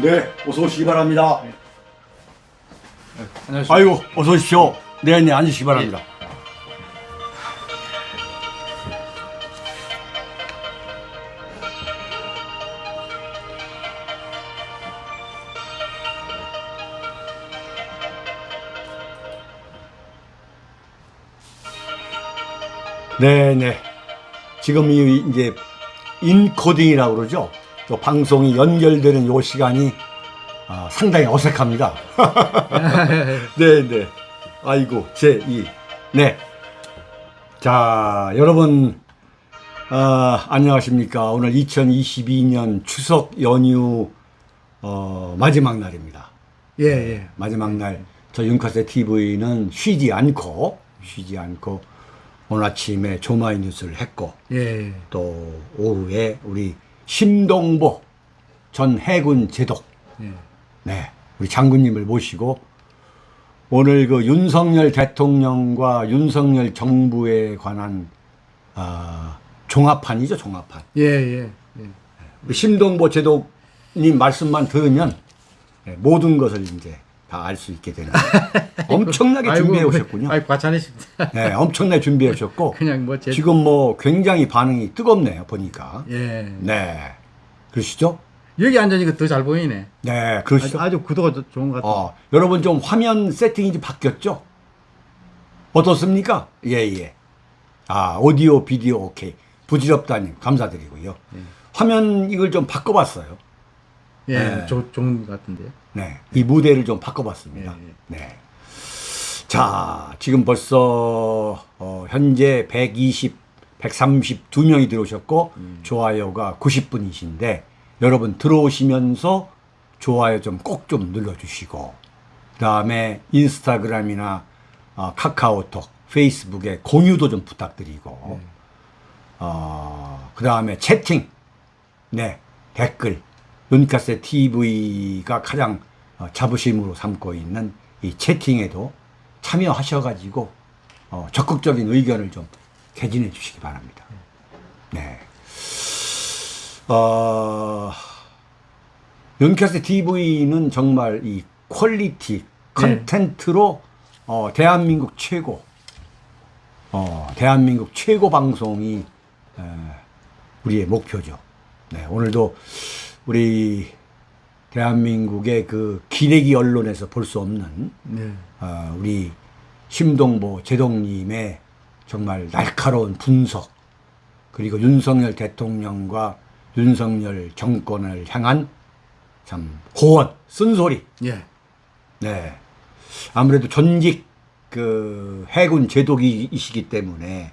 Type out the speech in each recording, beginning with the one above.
네, 어서 오시기 바랍니다. 안녕하십니까. 아이고, 어서 오십시오. 네, 네, 앉으시기 바랍니다. 네, 네. 지금 이 이제 인코딩이라고 그러죠. 또 방송이 연결되는 요 시간이 아, 상당히 어색합니다. 네, 네. 아이고, 제2. 네. 자, 여러분, 아, 안녕하십니까. 오늘 2022년 추석 연휴, 어, 마지막 날입니다. 예, 예. 마지막 날, 저 윤카세 TV는 쉬지 않고, 쉬지 않고, 오늘 아침에 조마이 뉴스를 했고, 예. 또 오후에 우리 심동보 전 해군 제독, 예. 네, 우리 장군님을 모시고 오늘 그 윤석열 대통령과 윤석열 정부에 관한 아, 종합판이죠, 종합판. 예, 예. 예. 우리 심동보 제독님 말씀만 들으면 네, 모든 것을 이제 다 알 수 있게 되는 엄청나게 아이고, 준비해 오셨군요. 아이 과찬이십니다. 네, 엄청나게 준비해 오셨고 그냥 뭐 제. 지금 뭐 굉장히 반응이 뜨겁네요, 보니까. 예. 네, 그러시죠? 여기 앉으니까 더 잘 보이네. 네, 아주, 그러시죠? 아주 구도가 더 좋은 것 같아. 어, 여러분 좀 화면 세팅이 좀 바뀌었죠? 어떻습니까? 예, 예. 아, 오디오, 비디오, 오케이. 부질없다님, 감사드리고요. 화면 이걸 좀 바꿔봤어요. 예. 네. 조, 좋은 것 같은데요. 네. 이 무대를 좀 바꿔봤습니다. 예, 네. 자, 지금 벌써, 어, 현재 120, 132명이 들어오셨고, 좋아요가 90분이신데, 여러분 들어오시면서 좋아요 좀꼭좀 눌러주시고, 그 다음에 인스타그램이나 어, 카카오톡, 페이스북에 공유도 좀 부탁드리고, 어, 그 다음에 채팅, 네, 댓글, 윤캐스 TV가 가장 어, 자부심으로 삼고 있는 이 채팅에도 참여하셔가지고 어, 적극적인 의견을 좀 개진해 주시기 바랍니다. 네. 어, 윤캐스 TV는 정말 이 퀄리티 컨텐츠로 어, 대한민국 최고 어, 대한민국 최고 방송이 에, 우리의 목표죠. 네, 오늘도 우리 대한민국의 그 기레기 언론에서 볼 수 없는 네. 어, 우리 심동보 제동님의 정말 날카로운 분석 그리고 윤석열 대통령과 윤석열 정권을 향한 참 호언 쓴소리 예. 네 아무래도 전직 그 해군 제독이시기 때문에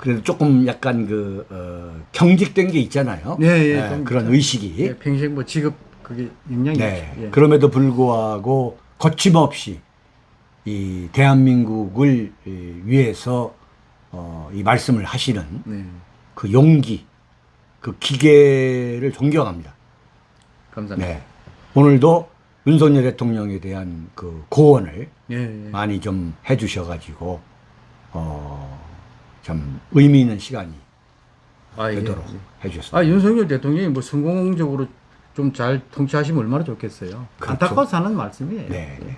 그래도 조금 약간 그 어, 경직된 게 있잖아요. 예, 예, 네, 좀 그런. 의식이. 예. 평생 뭐 직업 그게 영향이 네. 있죠. 예. 그럼에도 불구하고 거침없이 이 대한민국을 이, 위해서 어, 이 말씀을 하시는 네. 그 용기, 그 기계를 존경합니다. 감사합니다. 네. 오늘도 윤석열 대통령에 대한 그 고언을 예, 예. 많이 좀 해주셔가지고 어, 참 의미 있는 시간이 아, 예. 되도록 예. 해주셨습니다. 아, 윤석열 대통령이 뭐 성공적으로 좀 잘 통치하시면 얼마나 좋겠어요. 그렇죠. 안타까워서 하는 말씀이에요. 네. 네.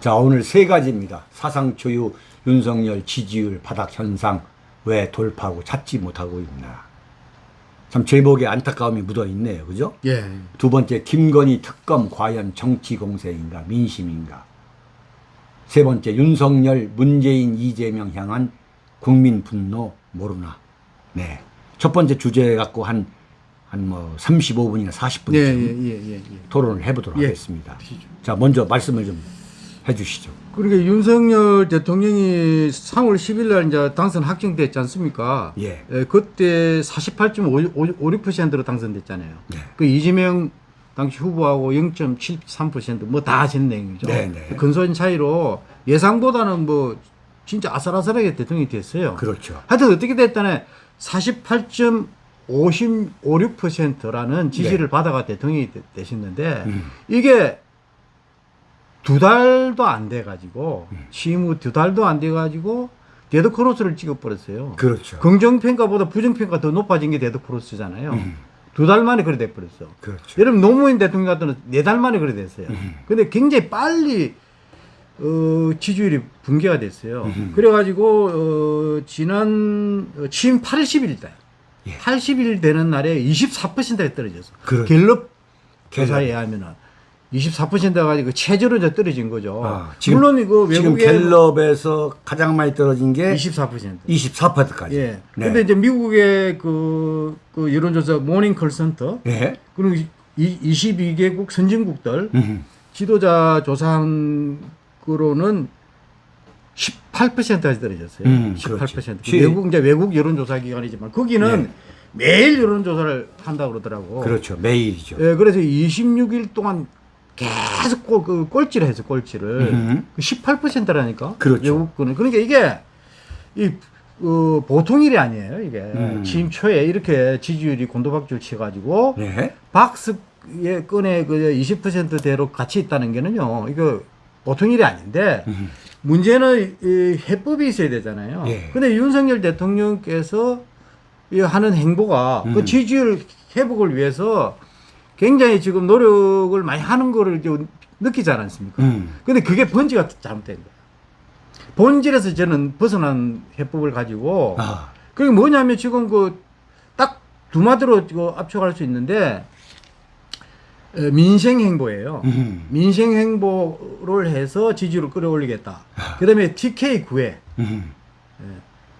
자, 오늘 세 가지입니다. 사상 초유 윤석열 지지율 바닥 현상 왜 돌파하고 찾지 못하고 있나. 참 제목에 안타까움이 묻어 있네요. 그죠? 예. 두 번째, 김건희 특검 과연 정치 공세인가, 민심인가. 세 번째, 윤석열, 문재인, 이재명 향한 국민 분노 모르나. 네. 첫 번째 주제 갖고 한, 한 뭐 35분이나 40분쯤 예, 예, 예, 예, 예. 토론을 해보도록 예. 하겠습니다. 자, 먼저 말씀을 좀 해주시죠. 그러니까 윤석열 대통령이 3월 10일 날 이제 당선 확정됐지 않습니까? 예. 그때 48.56%로 당선됐잖아요. 네. 그 이재명 당시 후보하고 0.73%뭐 다 아신 내용이죠. 네, 네. 근소한 차이로 예상보다는 뭐 진짜 아슬아슬하게 대통령이 됐어요. 그렇죠. 하여튼 어떻게 됐다네 48.56%라는 지지를 네. 받아가 대통령이 되- 되셨는데 음. 이게 두 달도 안 돼 가지고 음. 취임 후 두 달도 안 돼 가지고 데드 크로스를 찍어버렸어요. 그렇죠. 긍정평가보다 부정평가 더 높아진 게 데드 크로스잖아요. 음. 두달 만에 그래 돼버렸어. 그렇죠. 여러분 노무현 대통령 같은 네 달 만에 그래 됐어요. 음. 근데 굉장히 빨리 어, 지지율이 붕괴가 됐어요. 음. 그래가지고 어, 지난 어, 취임 80일 때, 예. 80일 되는 날에 24%가 떨어졌어. 그렇죠. 갤럽 갤럽. 조사에 의하면은 24%가 가지고 최저로 이제 떨어진 거죠. 아, 지금- 물론 이거 외국에 갤럽에서 가장 많이 떨어진 게 24%. 24%까지. 예. 네. 근데 이제 미국의 그, 그 여론조사 모닝콜 센터 예. 그리고 이, 22개국 선진국들 음. 지도자 조사한 거로는 18%까지 떨어졌어요. 음, 18%. 그렇지. 그 외국 이제 외국 여론조사 기관이지만 거기는 네. 매일 여론조사를 한다 고 그러더라고. 그렇죠. 매일이죠. 예, 그래서 26일 동안 계속 꼴, 그 꼴찌를 했어, 꼴찌를. 음. 18%라니까. 그렇죠. 외국 거는. 그러니까 이게, 이, 어, 보통 일이 아니에요, 이게. 음. 취임 초에 이렇게 지지율이 곤도박질 치가지고, 네. 박스의 건에 그 20%대로 같이 있다는 게는요, 이거 보통 일이 아닌데, 음. 문제는 이 해법이 있어야 되잖아요. 예. 근데 윤석열 대통령께서 이 하는 행보가 음. 그 지지율 회복을 위해서 굉장히 지금 노력을 많이 하는 거를 이제 느끼지 않았습니까? 음. 근데 그게 번지가 잘못된 거예요. 본질에서 저는 벗어난 해법을 가지고 아. 그게 뭐냐면 지금 그 딱 두 마디로 이거 압축할 수 있는데 어, 민생 행보예요. 음. 민생 행보를 해서 지지율을 끌어올리겠다. 그다음에 TK 구회, 음.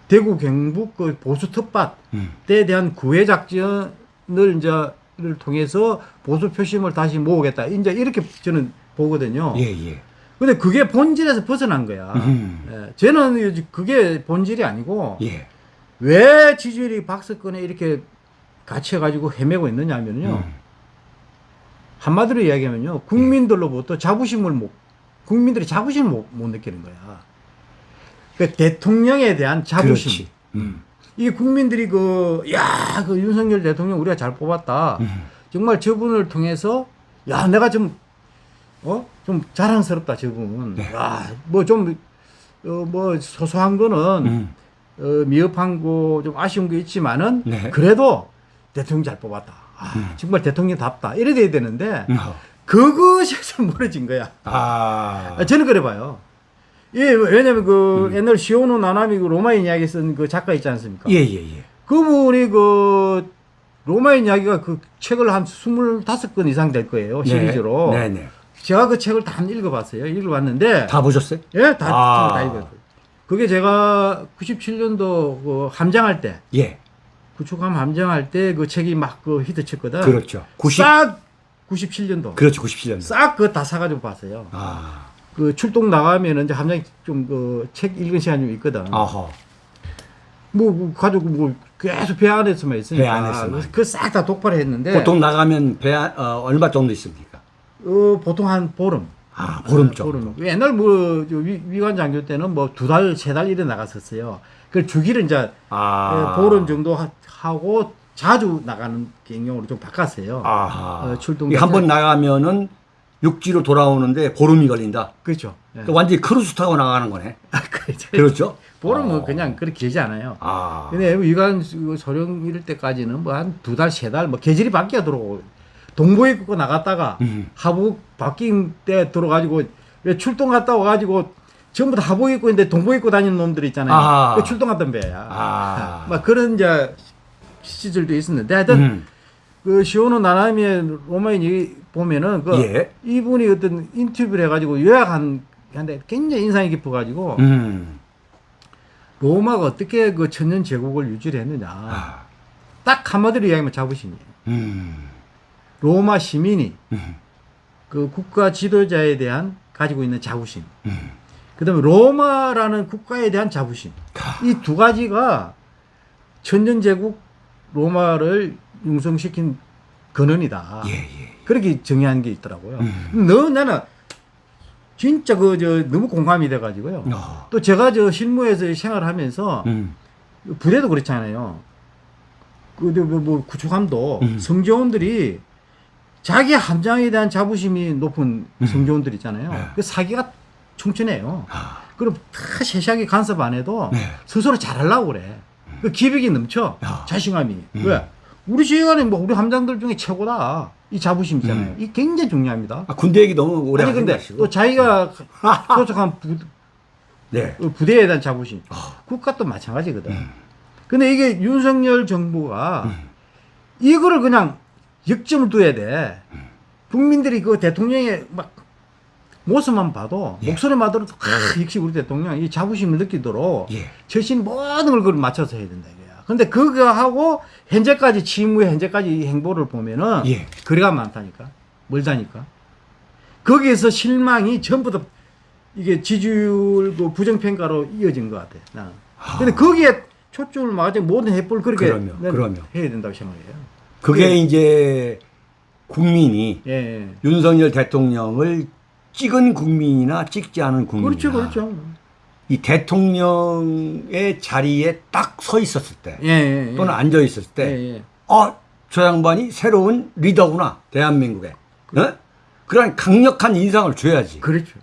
대구 경북 그 보수 텃밭에 음. 대한 구회 작전을 이제를 통해서 보수 표심을 다시 모으겠다. 이제 이렇게 저는 보거든요. 예, 예. 근데 그게 본질에서 벗어난 거야. 음. 예, 저는 그게 본질이 아니고 예. 왜 지지율이 박스권에 이렇게 갇혀가지고 헤매고 있느냐면요. 음. 한마디로 이야기하면요. 국민들로부터 자부심을 못, 국민들이 자부심을 못, 못 느끼는 거야. 그 대통령에 대한 자부심. 음. 이 국민들이 그, 야, 그 윤석열 대통령 우리가 잘 뽑았다. 음. 정말 저분을 통해서, 야, 내가 좀, 어? 좀 자랑스럽다, 저분. 네. 야, 뭐 좀, 어, 뭐 소소한 거는, 음. 어, 미흡한 거, 좀 아쉬운 게 있지만은, 네. 그래도 대통령 잘 뽑았다. 아, 정말 대통령답다. 이래 돼야 되는데, 어. 그것에서 멀어진 거야. 아. 아, 저는 그래 봐요. 예, 왜냐면 그 음. 옛날 시오노 나나미 그 로마인 이야기 쓴 그 작가 있지 않습니까? 예, 예, 예. 그분이 그 로마인 이야기가 그 책을 한 25건 이상 될 거예요. 시리즈로. 네, 네. 제가 그 책을 다 읽어봤어요. 읽어봤는데. 다 보셨어요? 예, 다, 아. 다 읽었어요. 그게 제가 97년도 그 함장할 때, 예. 구축함 함장할 때 그 책이 막 그 히트 쳤거든. 그렇죠. 90 싹 97년도. 그렇죠. 97년. 싹 그거 다 사가지고 봤어요. 아. 그 출동 나가면은 이제 함장이 좀 그 책 읽은 시간이 좀 있거든. 아하. 뭐, 뭐 가지고 뭐 계속 배 안에서만 있으니까. 배 안에서만. 그싹 다 독발했는데. 보통 나가면 배 안- 어, 얼마 정도 있습니까? 어, 보통 한 보름. 아, 보름 정도. 보름. 옛날 뭐 위, 위관 장교 때는 뭐 두 달, 세 달 이래 나갔었어요. 그 주기를 이제 아. 예, 보름 정도 하, 하고 자주 나가는 경향으로 좀 바꿨어요. 아하. 어, 출동 한 번 나가면은 육지로 돌아오는데 보름이 걸린다. 그렇죠. 예. 그러니까 완전히 크루즈 타고 나가는 거네. 그렇죠. 그렇죠? 보름은 어. 그냥 그렇게 길지 않아요. 아. 근데 위관 그 소령 이럴 때까지는 뭐 한 두 달, 세 달, 뭐 계절이 바뀌어 들어오고 동부 입고 나갔다가 음. 하부 바뀐 때 들어가지고 왜 출동 갔다 와가지고 전부 다 하복 입고 있는데 동복 입고 다니는 놈들 있잖아요. 아. 그 출동 갔던 배야. 아. 막 그런 이제 시절도 있었는데 하여튼 음. 그 시오노 나나미의 로마인이 보면은 그 예. 이분이 어떤 인터뷰를 해가지고 요약한 한데 굉장히 인상이 깊어가지고 음. 로마가 어떻게 그 천년 제국을 유지를 했느냐. 아. 딱 한마디로 이야기하면 자부심이에요. 음. 로마 시민이 음. 그 국가 지도자에 대한 가지고 있는 자부심. 음. 그 다음에 로마라는 국가에 대한 자부심. 아. 이두 가지가 천년제국 로마를 융성시킨 근원이다. 예, 예. 그렇게 정의한 게 있더라고요. 음. 너, 나는 진짜 그, 저, 너무 공감이 돼가지고요. 어. 또 제가 저 실무에서 생활하면서 음. 부대도 그렇잖아요. 그, 뭐, 뭐 구축함도 음. 성조원들이 자기 함장에 대한 자부심이 높은 음. 성조원들 있잖아요. 네. 그 사기가 충천해요. 아. 그럼 다 세세하게 간섭 안 해도 네. 스스로 잘하려고 그래. 그 기백이 넘쳐. 야. 자신감이. 음. 왜? 우리 지휘관이 뭐 우리 함장들 중에 최고다. 이 자부심 있잖아요. 이 굉장히 중요합니다. 아, 군대 얘기 너무 오래 아니 근데 마시고. 또 자기가 소속한 부, 네. 어, 부대에 대한 자부심. 아. 국가도 마찬가지거든. 음. 근데 이게 윤석열 정부가 이거를 그냥 역점을 둬야 돼. 국민들이 그 대통령의 막 모습만 봐도 예. 목소리만 들어도 아, 역시 우리 대통령 이 자부심을 느끼도록 예. 절신 모든 걸 그걸 맞춰서 해야 된다 이거야. 근데 그거 하고 현재까지 취임 후에 현재까지 이 행보를 보면은 예. 거리가 많다니까 멀다니까. 거기에서 실망이 전부 다 이게 지지율 그 부정평가로 이어진 것 같아. 나는. 근데 거기에 초점을 맞아 모든 해법을 그렇게 그럼요, 난 그럼요. 해야 된다고 생각해요. 그게 예. 이제 국민이 예, 예. 윤석열 대통령을 찍은 국민이나 찍지 않은 국민이나 그렇죠, 그렇죠. 이 대통령의 자리에 딱 서 있었을 때 예, 예, 예. 또는 앉아 있었을 때 예, 예. 어, 저 양반이 새로운 리더구나, 대한민국에. 어? 그런 강력한 인상을 줘야지. 그렇죠.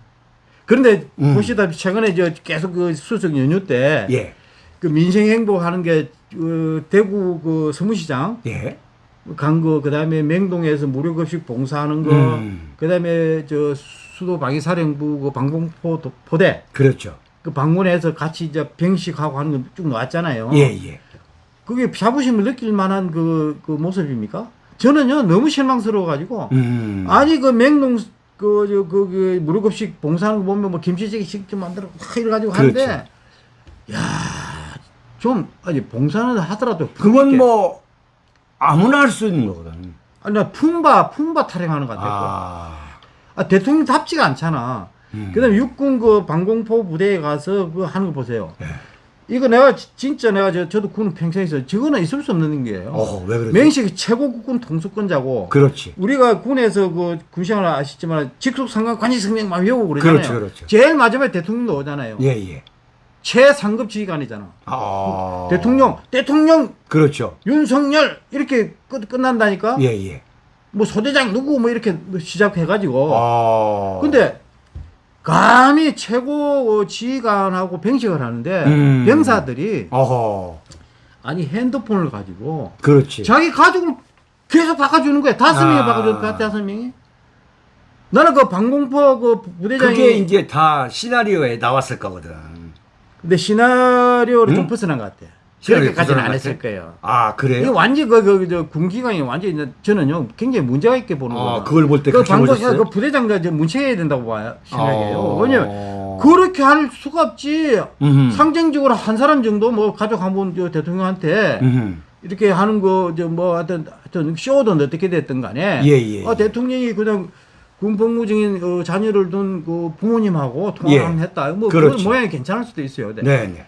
그런데 음. 보시다시피 최근에 저 계속 그 수석 연휴 때그 예, 민생 행보하는 게 어, 대구 그 서무시장 예. 간 거, 그 다음에 맹동에서 무료급식 봉사하는 거, 음. 그 다음에 저 수도 방위사령부 그 방공포 도- 포대 그렇죠. 그 방문해서 같이 이제 병식하고 하는 거 쭉 나왔잖아요. 예, 예. 그게 자부심을 느낄 만한 그, 그 모습입니까? 저는요, 너무 실망스러워가지고, 음. 아니, 그 맹농, 그, 저, 그, 그, 무료급식 봉사하는 거 보면 뭐 김치찌개 직접 만들어 막 이래가지고 하는데, 그렇죠. 야 좀, 아니, 봉사는 하더라도. 그건 뭐 아무나 할 수 있는 거거든. 아니, 나 품바, 품바 타령하는 것 같아. 아, 아, 대통령 답지가 않잖아. 음. 그 다음에 육군 그 방공포 부대에 가서 그 하는 거 보세요. 예. 이거 내가 지- 진짜 내가 저, 저도 군 평생에서 저거는 있을 수 없는 게예요. 어, 왜 그러지? 맹식이 최고 국군 통수권자고 그렇지. 우리가 군에서 그 군생활 아시지만 직속 상관 관직 성명 막 외우고 그러잖아요. 그렇죠, 그렇죠. 제일 마지막에 대통령도 오잖아요. 예, 예. 최상급 지휘관이잖아. 아. 대통령, 대통령 그렇죠. 윤석열 이렇게 끝, 끝난다니까. 예, 예. 뭐 소대장 누구 뭐 이렇게 시작해가지고. 아. 근데 감히 최고 지휘관하고 병식을 하는데 음. 병사들이 어허. 아니 핸드폰을 가지고 그렇지. 자기 가족을 계속 바꿔주는 거야. 다섯 명이 아. 바꿔줘, 다섯 명이. 나는 그 방공포 그 부대장이. 그게 이제 다 시나리오에 나왔을 거거든. 근데 시나리오를 좀 응? 벗어난 것 같아. 그렇게까지는 안것 했을? 거예요. 아, 그래요? 이거 완전 그, 그, 저, 군기관이 이제 저는요, 굉장히 문제가 있게 보는 거예요. 아, 그걸 볼 때그 보셨어요? 그 부대장과 이제 문책해야 된다고 봐요. 생각해요. 어. 왜냐면, 그렇게 할 수가 없지. 음흠. 상징적으로 한 사람 정도 뭐 가족 한분저 대통령한테 음흠. 이렇게 하는 거, 저뭐 하여튼, 하여튼 쇼든 어떻게 됐든 간에. 예, 예, 아, 예. 대통령이 그냥 군 복무 중인 어, 자녀를 둔 그 부모님하고 통화를 예. 했다. 뭐, 그렇죠. 그런 모양이 괜찮을 수도 있어요. 네. 네, 네.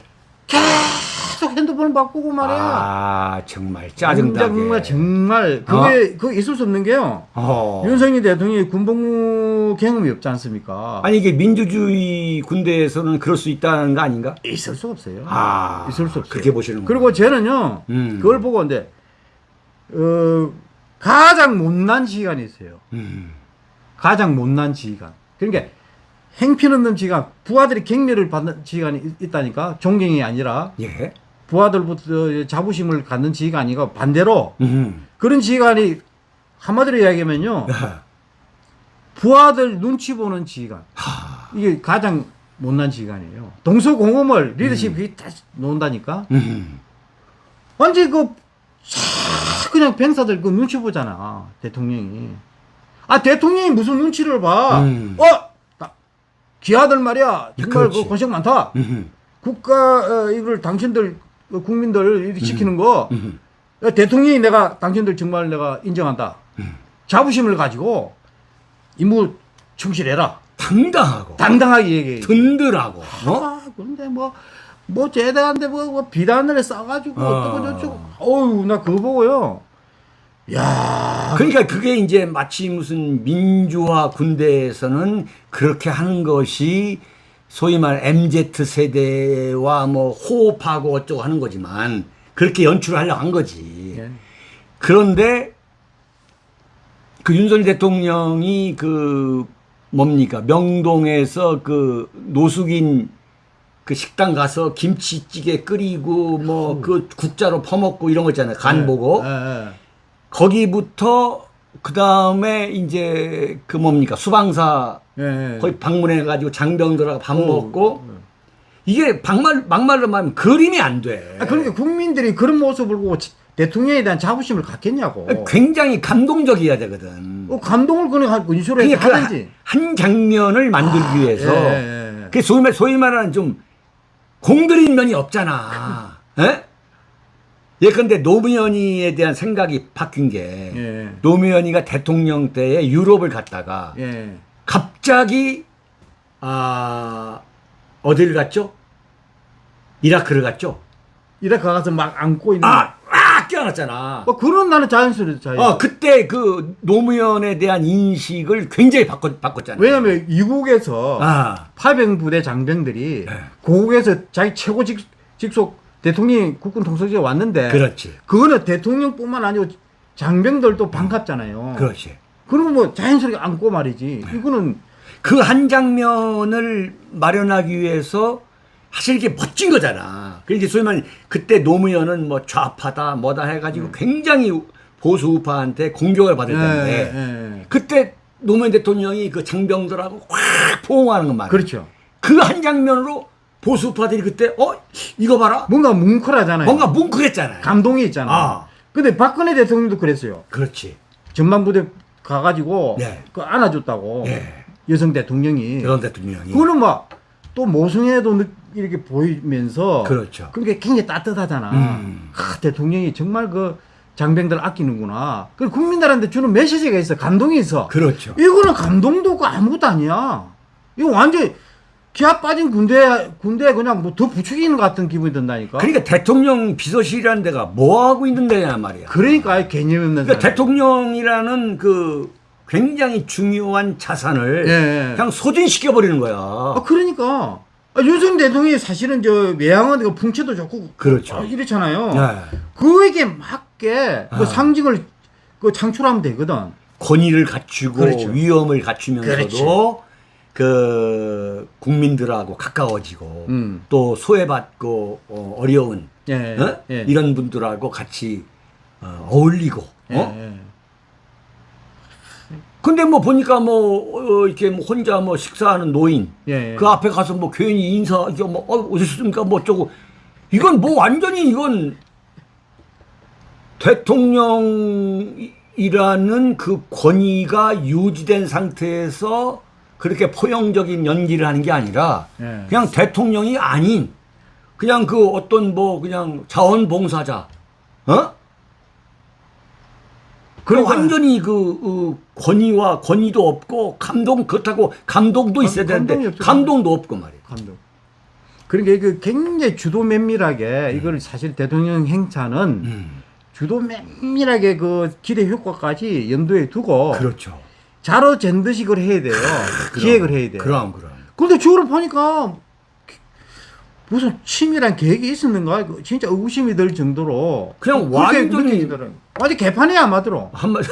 계속 핸드폰을 바꾸고 말이야. 아, 정말 짜증나게. 정말 정말 그게 그 있을 수 없는 게요. 어. 윤석열 대통령이 군복무 경험이 없지 않습니까? 아니 이게 민주주의 군대에서는 그럴 수 있다는 거 아닌가? 있을 수 없어요. 아, 있을 수 없어요. 그렇게 보시는 그리고 저는요, 음. 그걸 보고 근데 어, 가장 못난 지휘관이 있어요. 음. 가장 못난 지휘관. 그러니까 행필 없는 지휘관, 부하들이 격려를 받는 지휘관이 있- 있다니까 존경이 아니라 예. 부하들부터 자부심을 갖는 지휘관이고 반대로 음. 그런 지휘관이 한마디로 이야기하면요. 부하들 눈치 보는 지휘관. 이게 가장 못난 지휘관이에요. 동서공험을 리더십이 다 놓는다니까. 음. 완전 그싹 그냥 병사들 그 눈치 보잖아 대통령이. 아 대통령이 무슨 눈치를 봐? 음. 어, 나- 기아들 말이야 정말 그렇지. 그 고생 많다. 음. 국가 어, 이걸 당신들 어, 국민들 이렇게 지키는 거 음. 야, 대통령이 내가 당신들 정말 내가 인정한다. 음. 자부심을 가지고 임무 충실해라. 당당하고 당당하게 얘기해. 든든하고 어? 아, 근데 뭐, 뭐, 제대한데 뭐, 뭐 비단을 싸가지고 어. 어쩌고 저쩌고. 어우, 나 그거 보고요. 야 그러니까 그게 이제 마치 무슨 민주화 군대에서는 그렇게 하는 것이 소위 말 MZ 세대와 뭐 호흡하고 어쩌고 하는 거지만 그렇게 연출하려고 한 거지. 예. 그런데 그 윤석열 대통령이 그 뭡니까 명동에서 그 노숙인 그 식당 가서 김치찌개 끓이고 뭐 그 국자로 퍼먹고 이런 거 있잖아요 간 보고 예, 예. 거기부터 그 다음에 이제 그 뭡니까 수방사 예, 예. 거기 방문해 가지고 장병들하고 밥 어, 먹고 이게 막말 막말로 말하면 그림이 안 돼. 아, 그러니까 국민들이 그런 모습을 보고 지- 대통령에 대한 자부심을 갖겠냐고. 굉장히 감동적이어야 되거든. 어, 감동을 그냥 인수로 해서 하든지. 한, 한 장면을 만들기 위해서 예, 예, 예. 그 소위, 말, 소위 말하는 좀 공들인 면이 없잖아. 예? 예컨대 노무현이에 대한 생각이 바뀐 게 예. 노무현이가 대통령 때에 유럽을 갔다가 예. 갑자기 아 어디를 갔죠? 이라크를 갔죠? 이라크 가서 막 안고 있는. 아, 아 깨어났잖아. 뭐 그런 나는 자연스러워 자연. 어, 그때 그 노무현에 대한 인식을 굉장히 바꿨, 바꿨잖아요. 왜냐면 이국에서 아, 파병부대 장병들이 네. 고국에서 자기 최고 직, 직속 대통령이 국군 통솔지에 왔는데 그렇지. 그거는 대통령뿐만 아니고 장병들도 반갑잖아요. 그렇지. 그리고 뭐 자연스럽게 안고 말이지. 네. 이거는 그 한 장면을 마련하기 위해서 사실 이게 멋진 거잖아. 그러니까 소위 말해 그때 노무현은 뭐 좌파다 뭐다 해가지고 음. 굉장히 보수 우파한테 공격을 받을 텐데 예, 예. 그때 노무현 대통령이 그 장병들하고 확 포옹하는 것 말이야. 그렇죠. 그 한 장면으로 보수 우파들이 그때 어 이거 봐라 뭔가 뭉클하잖아요. 뭔가 뭉클했잖아요. 감동이 있잖아요. 아. 근데 박근혜 대통령도 그랬어요. 그렇지. 전반부대 가가지고 네. 그 안아줬다고 예. 여성 대통령이. 그런 대통령이 그거는 막 또 모성애도 느- 이렇게 보이면서 그렇죠. 그게 굉장히 따뜻하잖아. 음. 아, 대통령이 정말 그 장병들 아끼는구나. 그 국민들한테 주는 메시지가 있어. 감동이 있어. 그렇죠. 이거는 감동도 없고 아무것도 아니야. 이거 완전 기아 빠진 군대 군대 그냥 뭐 더 부추기는 것 같은 기분이 든다니까. 그러니까 대통령 비서실이라는 데가 뭐 하고 있는 데냐 말이야. 그러니까 아예 개념 없는 그러니까. 대통령이라는 그 굉장히 중요한 자산을 예, 예. 그냥 소진시켜 버리는 거야. 아 그러니까 아, 윤석열 대통령이 사실은 저 외양은 그 풍채도 좋고 그렇죠. 아, 이렇잖아요. 네. 그에게 맞게 그 아. 상징을 그 창출하면 되거든. 권위를 갖추고 그렇죠. 위엄을 갖추면서도 그렇지. 그 국민들하고 가까워지고 음. 또 소외받고 어, 어려운 예. 어? 예. 이런 분들하고 같이 어, 어울리고 예, 어? 예. 근데 뭐 보니까 뭐 어, 이렇게 뭐 혼자 뭐 식사하는 노인 예, 예. 그 앞에 가서 뭐 괜히 인사 이거 뭐 어, 오셨습니까 뭐 어쩌고 이건 뭐 완전히 이건 대통령이라는 그 권위가 유지된 상태에서 그렇게 포용적인 연기를 하는 게 아니라 예. 그냥 대통령이 아닌 그냥 그 어떤 뭐 그냥 자원봉사자 어? 그 그러니까- 완전히 그, 그 권위와 권위도 없고 감동 그렇다고 감동도 감- 있어야 되는데 없죠. 감동도 없고 말이에요. 감독. 그러니까 그 굉장히 주도 면밀하게 이걸 사실 대통령 행차는 음, 주도 면밀하게 그 기대 효과까지 염두에 두고 그렇죠. 자로 잰 듯이 그걸 해야 돼요. 기획을 해야 돼요. 그럼 그럼. 근데 보니까 무슨 치밀한 계획이 있었는가? 그 진짜 의구심이 들 정도로 그냥 그렇게 완전히. 완전 개판이야 아마도로. 한말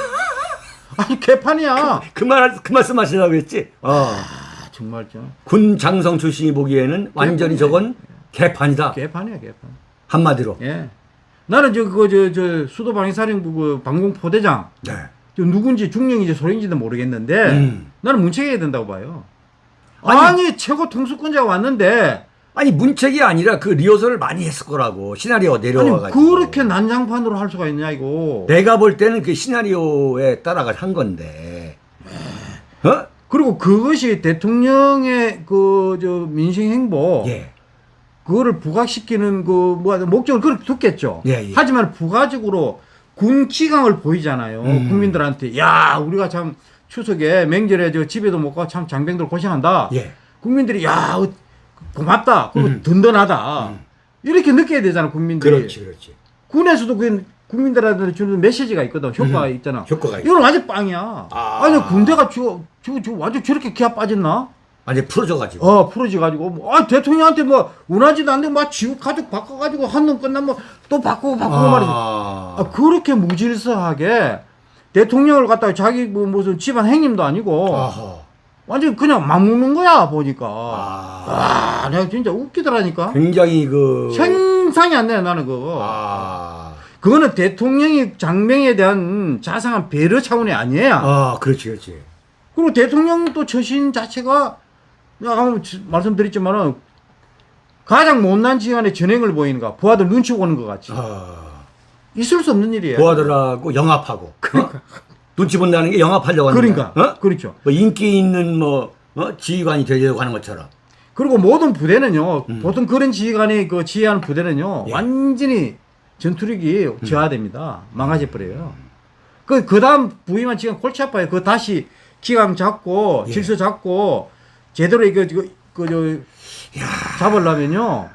아니 개판이야. 그말 그 말씀 하시려고 했지. 어. 아, 정말 좀 군 장성 출신이 보기에는 완전히 저건 개판이다. 개판이야 개판. 한마디로. 예. 나는 저 그거 저 저 수도 방위사령부 그 방공 포대장 네. 저 누군지 중령인지 소령인지도 모르겠는데 음. 나는 문책해야 된다고 봐요. 아니- 아니, 최고 통수권자가 왔는데 아니 문책이 아니라 그 리허설을 많이 했을 거라고 시나리오 내려와가지고. 그렇게 난장판으로 할 수가 있냐 이거. 내가 볼 때는 그 시나리오에 따라가 한 건데. 어? 그리고 그것이 대통령의 그 저 민생 행보 예. 그거를 부각시키는 그 뭐 목적을 그렇게 뒀겠죠. 예, 예. 하지만 부가적으로 군 기강을 보이잖아요. 음. 국민들한테 야 우리가 참 추석에 명절에 저 집에도 못 가고 참 장병들 고생한다. 예. 국민들이 야 어, 고맙다. 그리고 음. 든든하다. 이렇게 느껴야 되잖아 국민들이. 그렇지, 그렇지. 군에서도 그 국민들한테 주는 메시지가 있거든. 효과가 음. 있잖아. 효과가 있 이건 완전 빵이야. 아. 아니 군대가 저, 저, 저 완전 저렇게 기아 빠졌나? 완전 풀어져가지고. 어 풀어져가지고 뭐, 아 대통령한테 뭐 원하지도 않는데 막 지구 가족 바꿔가지고 한 놈 끝나면 또 바꾸고 바꾸고 말이지. 아, 그렇게 무질서하게 대통령을 갖다가 자기 뭐 무슨 집안 행님도 아니고 아하. 완전 그냥 막무는 거야 보니까. 아. 아, 내가 진짜 웃기더라니까. 굉장히 그. 생상이 안 돼, 나는 그거. 아. 그거는 대통령이 장병에 대한 자상한 배려 차원이 아니에요. 아, 그렇지, 그렇지. 그리고 대통령 또 처신 자체가 아까 말씀드렸지만은 가장 못난 지간에 전행을 보이는가 부하들 눈치 보는 것 같이 아, 있을 수 없는 일이에요. 부하들하고 영합하고. 어? 눈치 본다는 게 영합하려고 하는 그러니까. 어? 그렇죠. 뭐 인기 있는 뭐 어? 지휘관이 되려고 하는 것처럼. 그리고 모든 부대는요 음. 보통 그런 지휘관이 그 지휘하는 부대는요 예. 완전히 전투력이 저하됩니다. 망가져 버려요. 그 그 다음 부위만 지금 골치 아파요. 그 다시 기강 잡고 예. 질서 잡고 제대로 이거 이거 그저 잡으려면요.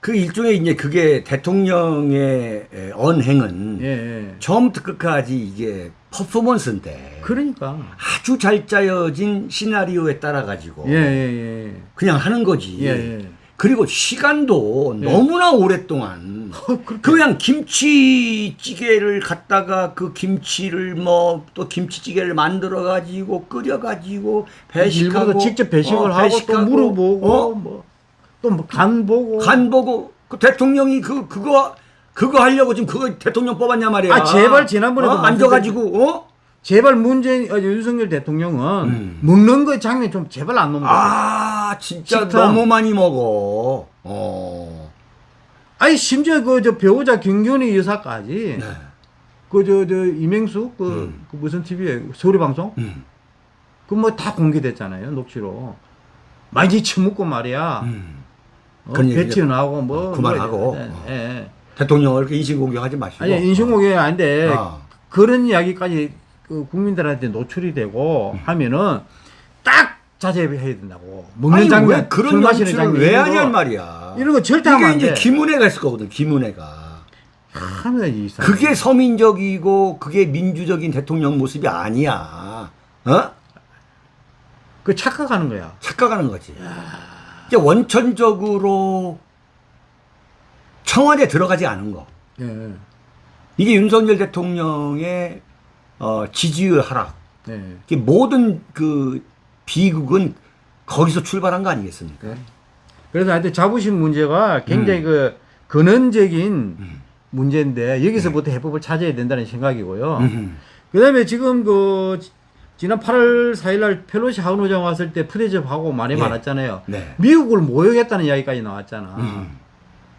그 일종의 이제 그게 대통령의 에, 언행은 예, 예. 처음부터 끝까지 이게 퍼포먼스인데 그러니까 아주 잘 짜여진 시나리오에 따라 가지고 예, 예, 예. 그냥 하는 거지. 그리고 시간도 예. 너무나 오랫동안 어, 그렇게- 그냥 김치찌개를 갖다가 그 김치를 뭐 또 김치찌개를 만들어 가지고 끓여 가지고 배식하고 직접 배식을 어, 하고 또 배식하고, 물어보고 어? 뭐또간 보고 간 보고 그 대통령이 그 그거 그거 하려고 지금 그거 대통령 뽑았냐 말이야. 아, 제발 지난번에도 어? 앉아가지고 어? 제발 문재인 어, 윤석열 대통령은 음. 먹는 거 장면 좀 제발 안 넘겨. 아. 아 진짜 식탐. 너무 많이 먹어. 어. 아니 심지어 그 저 배우자 김건희 여사까지 네. 그 저 저 이명수 그, 음. 그 무슨 TV에 서울 방송 음. 그뭐 다 공개됐잖아요 녹취로 많이 처먹고 말이야. 음. 어, 그런 얘기 배치 나오고 뭐 어, 그만하고. 뭐, 예, 어. 예. 대통령을 이렇게 인신공격하지 마시고. 아니 인신공격이 아닌데 아. 그런 이야기까지 그 국민들한테 노출이 되고 하면은 딱 자제해야 된다고 먹는 아니, 장면 왜 그런 술 마시는 장면 왜 거, 말이야. 이런 거 절대 이게 안 이제 돼. 김은혜가 했을 거거든. 김은혜가. 하면 이상. 그게 서민적이고 그게 민주적인 대통령 모습이 아니야. 어? 그 착각하는 거야. 착각하는 거지. 이제 원천적으로 청와대 들어가지 않은 거. 예. 이게 윤석열 대통령의 어, 지지율 하락. 네. 모든 그 비극은 거기서 출발한 거 아니겠습니까? 네. 그래서 하여튼 자부심 문제가 굉장히 음. 그 근원적인 문제인데 여기서부터 해법을 찾아야 된다는 생각이고요. 음. 그다음에 지금 그 지- 지난 8월 4일날 펠로시 하원의장 왔을 때 푸대접하고 말이 예. 많았잖아요. 네. 미국을 모욕했다는 이야기까지 나왔잖아. 음.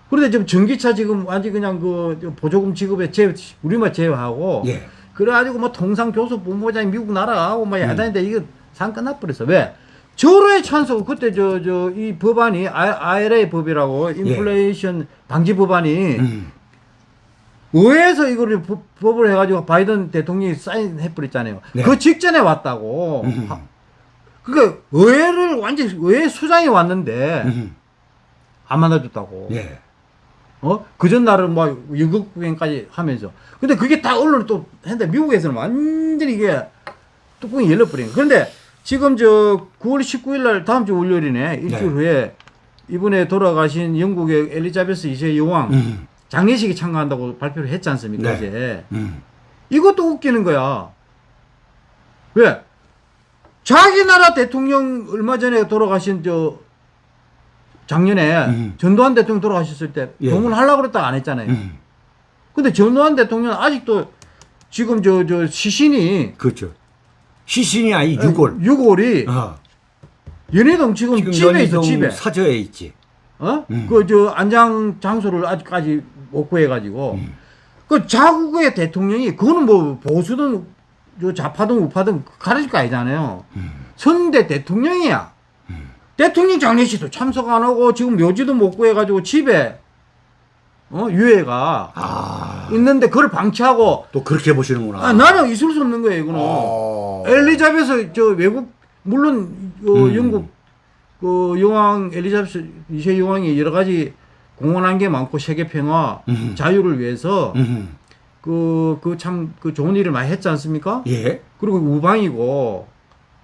그런데 지금 전기차 지금 완전 그냥 그 보조금 지급에 제 우리만 제외하고 예. 그래가지고 뭐 통상교섭 본부장이 미국 나라하고 막 음. 야단인데 이거 상 끝나버렸어. 왜? 저로의 찬성 그때 저 저 이 법안이 IRA 법이라고 인플레이션 방지 법안이 예. 음. 의회에서 이거를 법- 법을 해가지고 바이든 대통령이 사인해버렸잖아요. 네. 그 직전에 왔다고. 음. 하- 그러니까 의회를 완전 의회 수장이 왔는데 음. 안 만나줬다고. 예. 어? 그 전날은 뭐 영국 구경까지 하면서. 근데 그게 다 언론을 또 했는데 미국에서는 완전히 이게 뚜껑이 열려버린. 그런데 지금 저 9월 19일 날 다음 주 월요일이네. 일주일 네. 후에 이번에 돌아가신 영국의 엘리자베스 2세 여왕 음. 장례식에 참가한다고 발표를 했지 않습니까? 네. 어제. 음. 이것도 웃기는 거야. 왜? 자기 나라 대통령 얼마 전에 돌아가신 저 작년에 음. 전두환 대통령 돌아가셨을 때 예. 동원하려고 그랬다가 안 했잖아요. 음. 근데 전두환 대통령 아직도 지금 저, 저 시신이 그렇죠. 시신이 아니 유골. 유골이 어. 연희동 지금, 지금 집에 있어 집에. 사저에 있지. 어? 음. 그 저 안장 장소를 아직까지 못 구해가지고 음. 그 자국의 대통령이 그거는 뭐 보수든 저 좌파든 우파든 가르칠 거 아니잖아요. 음. 선대 대통령이야. 대통령 장례식도 참석 안 하고 지금 묘지도 못 구해가지고 집에 어 유해가 아. 있는데 그걸 방치하고 또 그렇게 보시는구나. 아, 나는 있을 수 없는 거예요 이거는. 어. 엘리자베스 저 외국 물론 어, 음. 영국 그 여왕 엘리자베스 2세 여왕이 여러 가지 공헌한 게 많고 세계 평화 음. 자유를 위해서 음. 그그참그 좋은 일을 많이 했지 않습니까? 예. 그리고 우방이고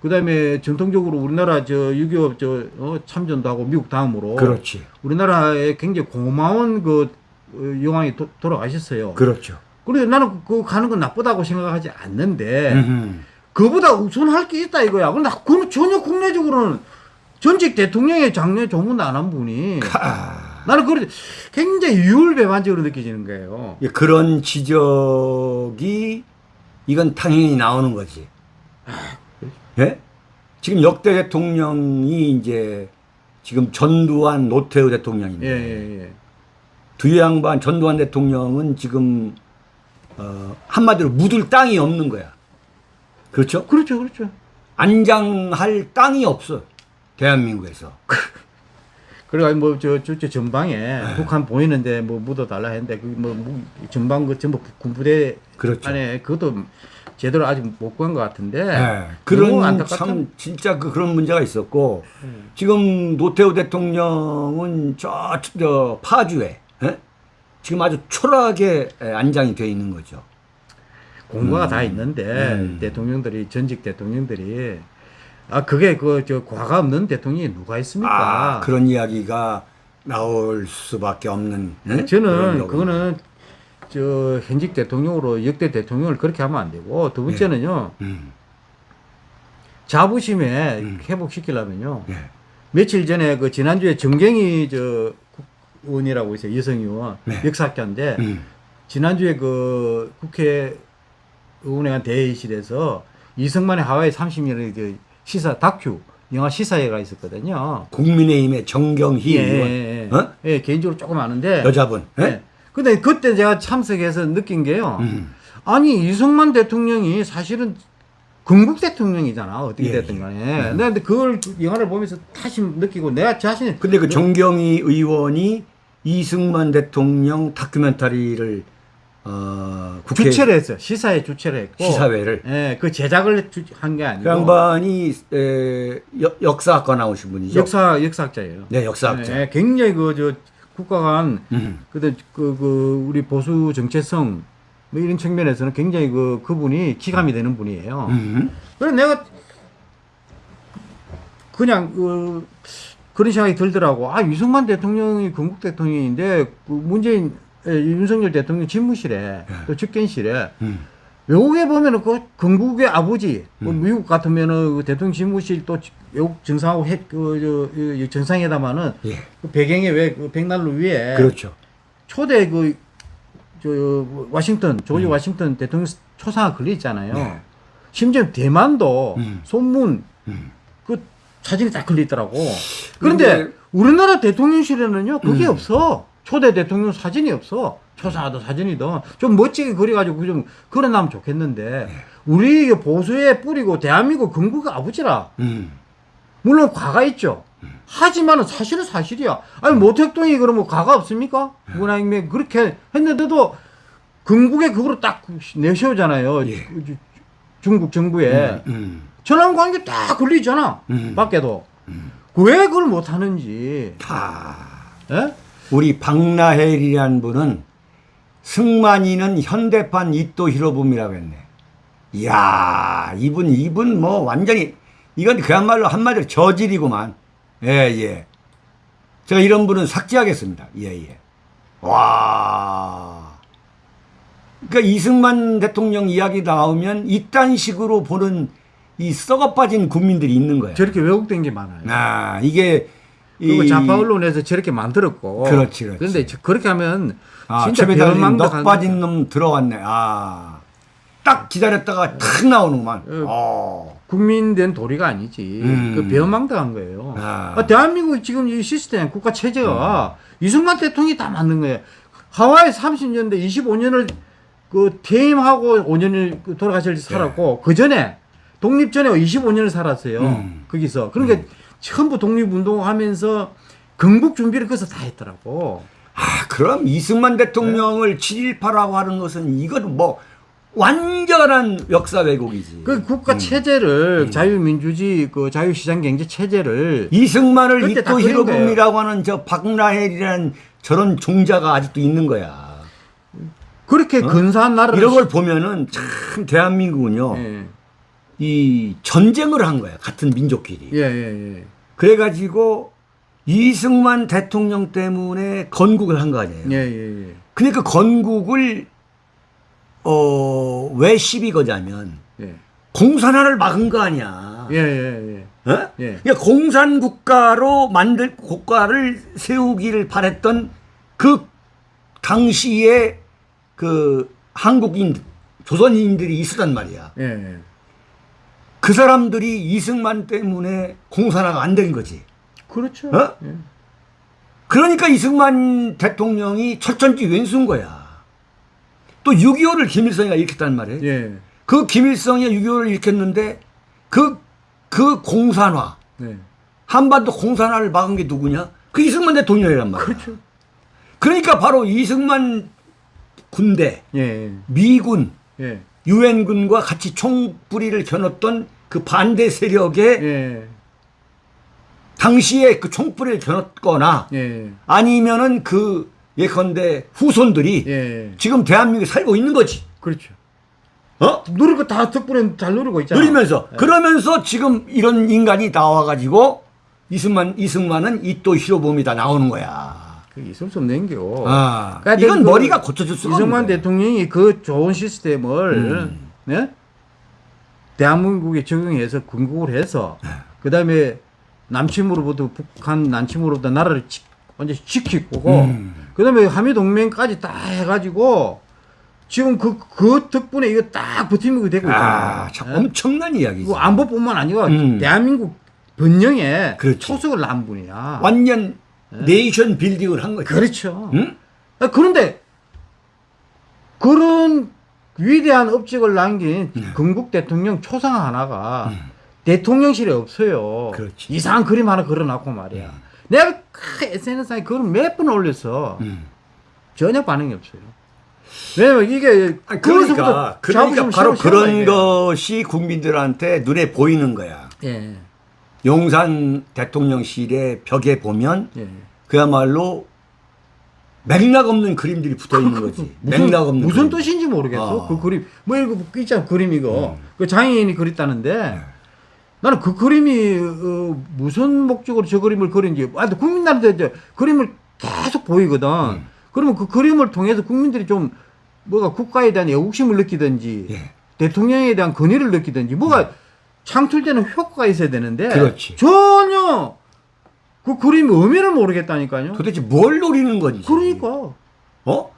그 다음에 전통적으로 우리나라 저 6.25 저 어, 참전도 하고 미국 다음으로 그렇지. 우리나라에 굉장히 고마운 그 어, 여왕이 도, 돌아가셨어요. 그렇죠. 그래서 나는 그 가는 건 나쁘다고 생각하지 않는데 음. 그보다 우선할 게 있다 이거야. 근데 그건 전혀 국내적으로는 전직 대통령의 장례 조문도 안 한 분이 아. 나는 그 굉장히 유율배반적으로 느껴지는 거예요. 예, 그런 지적이 이건 당연히 나오는 거지. 예? 지금 역대 대통령이 이제 지금 전두환 노태우 대통령인데 예, 예, 예. 두 양반 전두환 대통령은 지금 어, 한마디로 묻을 땅이 없는 거야. 그렇죠? 그렇죠, 그렇죠. 안장할 땅이 없어. 대한민국에서. 그래가지고 뭐저 저, 저 전방에 네. 북한 보이는데 뭐 묻어달라 했는데 그뭐 전방 그 전부 군부대 그렇죠. 안에 그것도 제대로 아직 못 구한 것 같은데 예, 너무 그런 안타깝다. 참 진짜 그 그런 문제가 있었고 음. 지금 노태우 대통령은 저, 저 파주에 예? 지금 아주 초라하게 예, 안장이 돼 있는 거죠. 공과가 음. 다 있는데 음. 대통령들이 전직 대통령들이 아 그게 그 저 과가 없는 대통령이 누가 있습니까? 아, 그런 이야기가 나올 수밖에 없는. 예? 그런 저는. 그거는 저 현직 대통령으로 역대 대통령을 그렇게 하면 안 되고 두 번째는요 음, 자부심에 음. 회복시키려면요 예. 며칠 전에 그 지난주에 정경희 저 의원이라고 있어요 여성 의원 네. 역사학자인데 음, 지난주에 그 국회 의원회관 대회의실에서 이승만의 하와이 30년의 그 시사 다큐 영화 시사회가 있었거든요. 국민의힘의 정경희 예, 의원, 예, 예. 어? 예, 개인적으로 조금 아는데. 여자분. 예? 예. 근데 그때 제가 참석해서 느낀 게요. 음, 아니 이승만 대통령이 사실은 건국 대통령이잖아 어떻게 예, 됐든 예. 간에. 내가 근데 그걸 그 영화를 보면서 다시 느끼고 내가 자신이 근데 그 정경희 의원이 이승만 대통령 다큐멘터리를 어, 국회 주최를 했어요. 시사회 주최를 했고. 시사회를 예, 그 제작을 한게그 아니고. 양반이 에, 역- 역사학과 나오신 분이죠. 역사 역사학자예요. 네, 역사학자. 예, 굉장히 그저 국가 간 음. 그때 그, 그 우리 보수 정체성 뭐 이런 측면에서는 굉장히 그 그분이 기감이 되는 분이에요. 음. 그래서 내가 그냥 그 그런 생각이 들더라고. 아 이승만 대통령이 건국 대통령인데 그 문재인 예, 윤석열 대통령 집무실에 또 집견실에 음. 외국에 보면은 그 건국의 아버지, 뭐 음. 미국 같으면은 그 대통령 집무실 또 외국 정상하고 해, 그, 저, 이 정상회담하는 예. 그 배경에 왜 그 백난로 위에 그렇죠. 초대 그, 저, 와싱턴, 조지 와싱턴 대통령 초상화 걸려 있잖아요. 음. 네. 심지어 대만도 음. 손문 음. 그 사진이 딱 걸려 있더라고. 그런데 근데- 우리나라 대통령실에는요, 그게 음. 없어. 초대 대통령 사진이 없어. 초상화도 사진이든 좀 멋지게 그려가지고 좀 그려나면 좋겠는데 네. 우리 보수에 뿌리고 대한민국 건국의 아버지라 음. 물론 과가 있죠. 하지만 은 사실은 사실이야. 아니 모택동이 그러면 과가 없습니까? 문화혁명 그렇게 했는데도 건국의 그거로 딱 내세우잖아요. 예. 주- 중국 정부에 음. 전환 관계 딱 걸리잖아. 음. 밖에도 왜 그걸 못 하는지. 아, 예? 우리 박나헬이라는 분은 승만이는 현대판 이토 히로부미라고 했네. 이야, 이분, 이분 뭐 완전히, 이건 그야말로 한마디로 저질이구만. 예, 예. 제가 이런 분은 삭제하겠습니다. 예, 예. 와. 그러니까 이승만 대통령 이야기 나오면 이딴 식으로 보는 이 썩어 빠진 국민들이 있는 거야. 저렇게 왜곡된 게 많아요. 아, 이게 그리고 이- 좌파 언론에서 저렇게 만들었고. 그렇지, 그렇지. 그런데 저- 그렇게 하면 아, 진짜 넉 빠진 놈 들어왔네. 아, 딱 기다렸다가 탁 나오는구만. 어. 어. 국민된 도리가 아니지. 음. 그 배은망덕한 거예요. 아. 아, 대한민국 지금 이 시스템, 국가 체제가 이승만 대통령이 다 만든 거예요. 하와이 30년대 25년을 그 퇴임하고 5년을 그 돌아가실 때 살았고 그 전에 독립 전에 25년을 살았어요. 음. 거기서 그러니까 전부 독립운동하면서 건국 준비를 거기서 다 했더라고. 아, 그럼 이승만 대통령을 7.18라고 하는 것은 이건 뭐 완전한 역사 왜곡이지. 그 국가 체제를 자유민주주의 그 자유시장 경제 체제를 이승만을 그린 히로부미라고 하는 저 박나헬이라는 저런 종자가 아직도 있는 거야. 그렇게 근사한 나라를 어? 이런 걸 보면은 참 대한민국은요. 예. 이 전쟁을 한 거야. 같은 민족끼리. 예, 예, 예. 그래 가지고 이승만 대통령 때문에 건국을 한 거 아니에요. 예, 예, 예. 근데 그 건국을 어, 왜 시비 거냐면 예. 공산화를 막은 거 아니야. 예, 예, 예. 어? 예. 그러니까 공산 국가로 만들 국가를 세우기를 바랬던 그 당시에 그 한국인 조선인들이 있었단 말이야. 예. 그 사람들이 이승만 때문에 공산화가 안 된 거지. 그렇죠. 어? 예. 그러니까 이승만 대통령이 철천지 왼수인 거야. 또 6.25를 김일성이가 일으켰단 말이에요. 예. 그 김일성이 6.25를 일으켰는데 그, 그 공산화, 네. 한반도 공산화를 막은 게 누구냐? 그 이승만 대통령이란 말이야. 그렇죠. 그러니까 바로 이승만 군대, 예. 미군, 예. 유엔군과 같이 총뿌리를 겨눴던 그 반대 세력의 예. 당시에 그 총뿌리를 겨눴거나 예. 아니면은 그 예컨대 후손들이 예. 지금 대한민국에 살고 있는 거지. 그렇죠. 어? 누릴 거 다 덕분에 잘 누리고 있잖아. 누리면서 그러면서 지금 이런 인간이 나와가지고 이승만 이승만은 이또 히로범이다 나오는 거야. 그 있을 수 없는 겨. 아, 그러니까 이건 그 머리가 고쳐질 수가 이승만. 대통령이 그 좋은 시스템을 음. 네? 대한민국에 적용해서 건국을 해서 네. 그다음에 남침으로부터 북한 남침으로부터 나라를 지, 완전히 지키고 음. 그 다음에 한미 동맹까지 다 해가지고 지금 그, 그 덕분에 이거 딱 버티고 되고 있잖아요. 아, 참 예? 엄청난 이야기지. 그 안보뿐만 아니고 음. 대한민국 번영에 그렇지. 초석을 난 분이야. 완전 네이션 빌딩을 한 거지. 그렇죠. 응? 아, 그런데 그런 위대한 업적을 남긴 네. 건국 대통령 초상 하나가 대통령실에 없어요. 음. 그렇지. 이상한 그림 하나 그려놨고 말이야. 내가 SNS에 그걸 몇 번 올렸어. 음. 전혀 반응이 없어요. 왜냐면 이게 아니, 거기서부터 그러니까 그러니까 바로 그런 돼. 것이 국민들한테 눈에 보이는 거야. 예. 용산 대통령실의 벽에 보면 예. 그야말로 맥락 없는 그림들이 붙어 있는 거지. 무슨, 맥락 없는 무슨 그림. 뜻인지 모르겠어. 어. 그 그림. 뭐 이거 있잖아. 그림 이거. 음. 그 장애인이 그렸다는데 나는 그 그림이 어, 무슨 목적으로 저 그림을 그린지 아, 국민들한테 이제 그림을 계속 보이거든. 음. 그러면 그 그림을 통해서 국민들이 좀 뭐가 국가에 대한 애국심을 느끼든지 예. 대통령에 대한 건의를 느끼든지 뭐가 창출되는 효과가 있어야 되는데 그렇지. 전혀 그 그림 의미를 모르겠다니까요. 도대체 뭘 노리는 건지. 그러니까 어?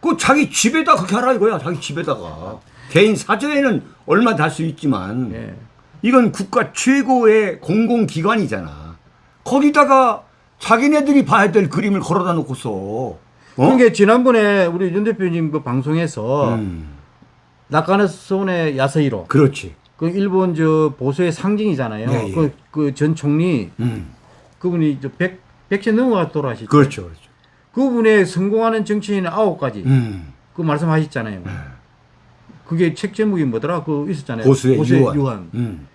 그 자기 집에다 그렇게 하라 이거야. 자기 집에다가. 개인 사저에는 얼마 달 수 있지만 예. 이건 국가 최고의 공공기관이잖아. 거기다가 자기네들이 봐야 될 그림을 걸어다 놓고서 어? 그러니까 지난번에 우리 윤 대표님 그 방송에서 음, 낙관의 손의 야스히로 그렇지. 그 일본 저 보수의 상징이잖아요. 예, 예. 그그 전 총리 음, 그분이 저 백, 백세 넘어가 돌아가시죠. 그렇죠. 그렇죠. 그분의 성공하는 정치인 아홉 가지 음, 그 말씀하셨잖아요. 그게 책 제목이 뭐더라? 그 있었잖아요. 보수의, 유한. 유한.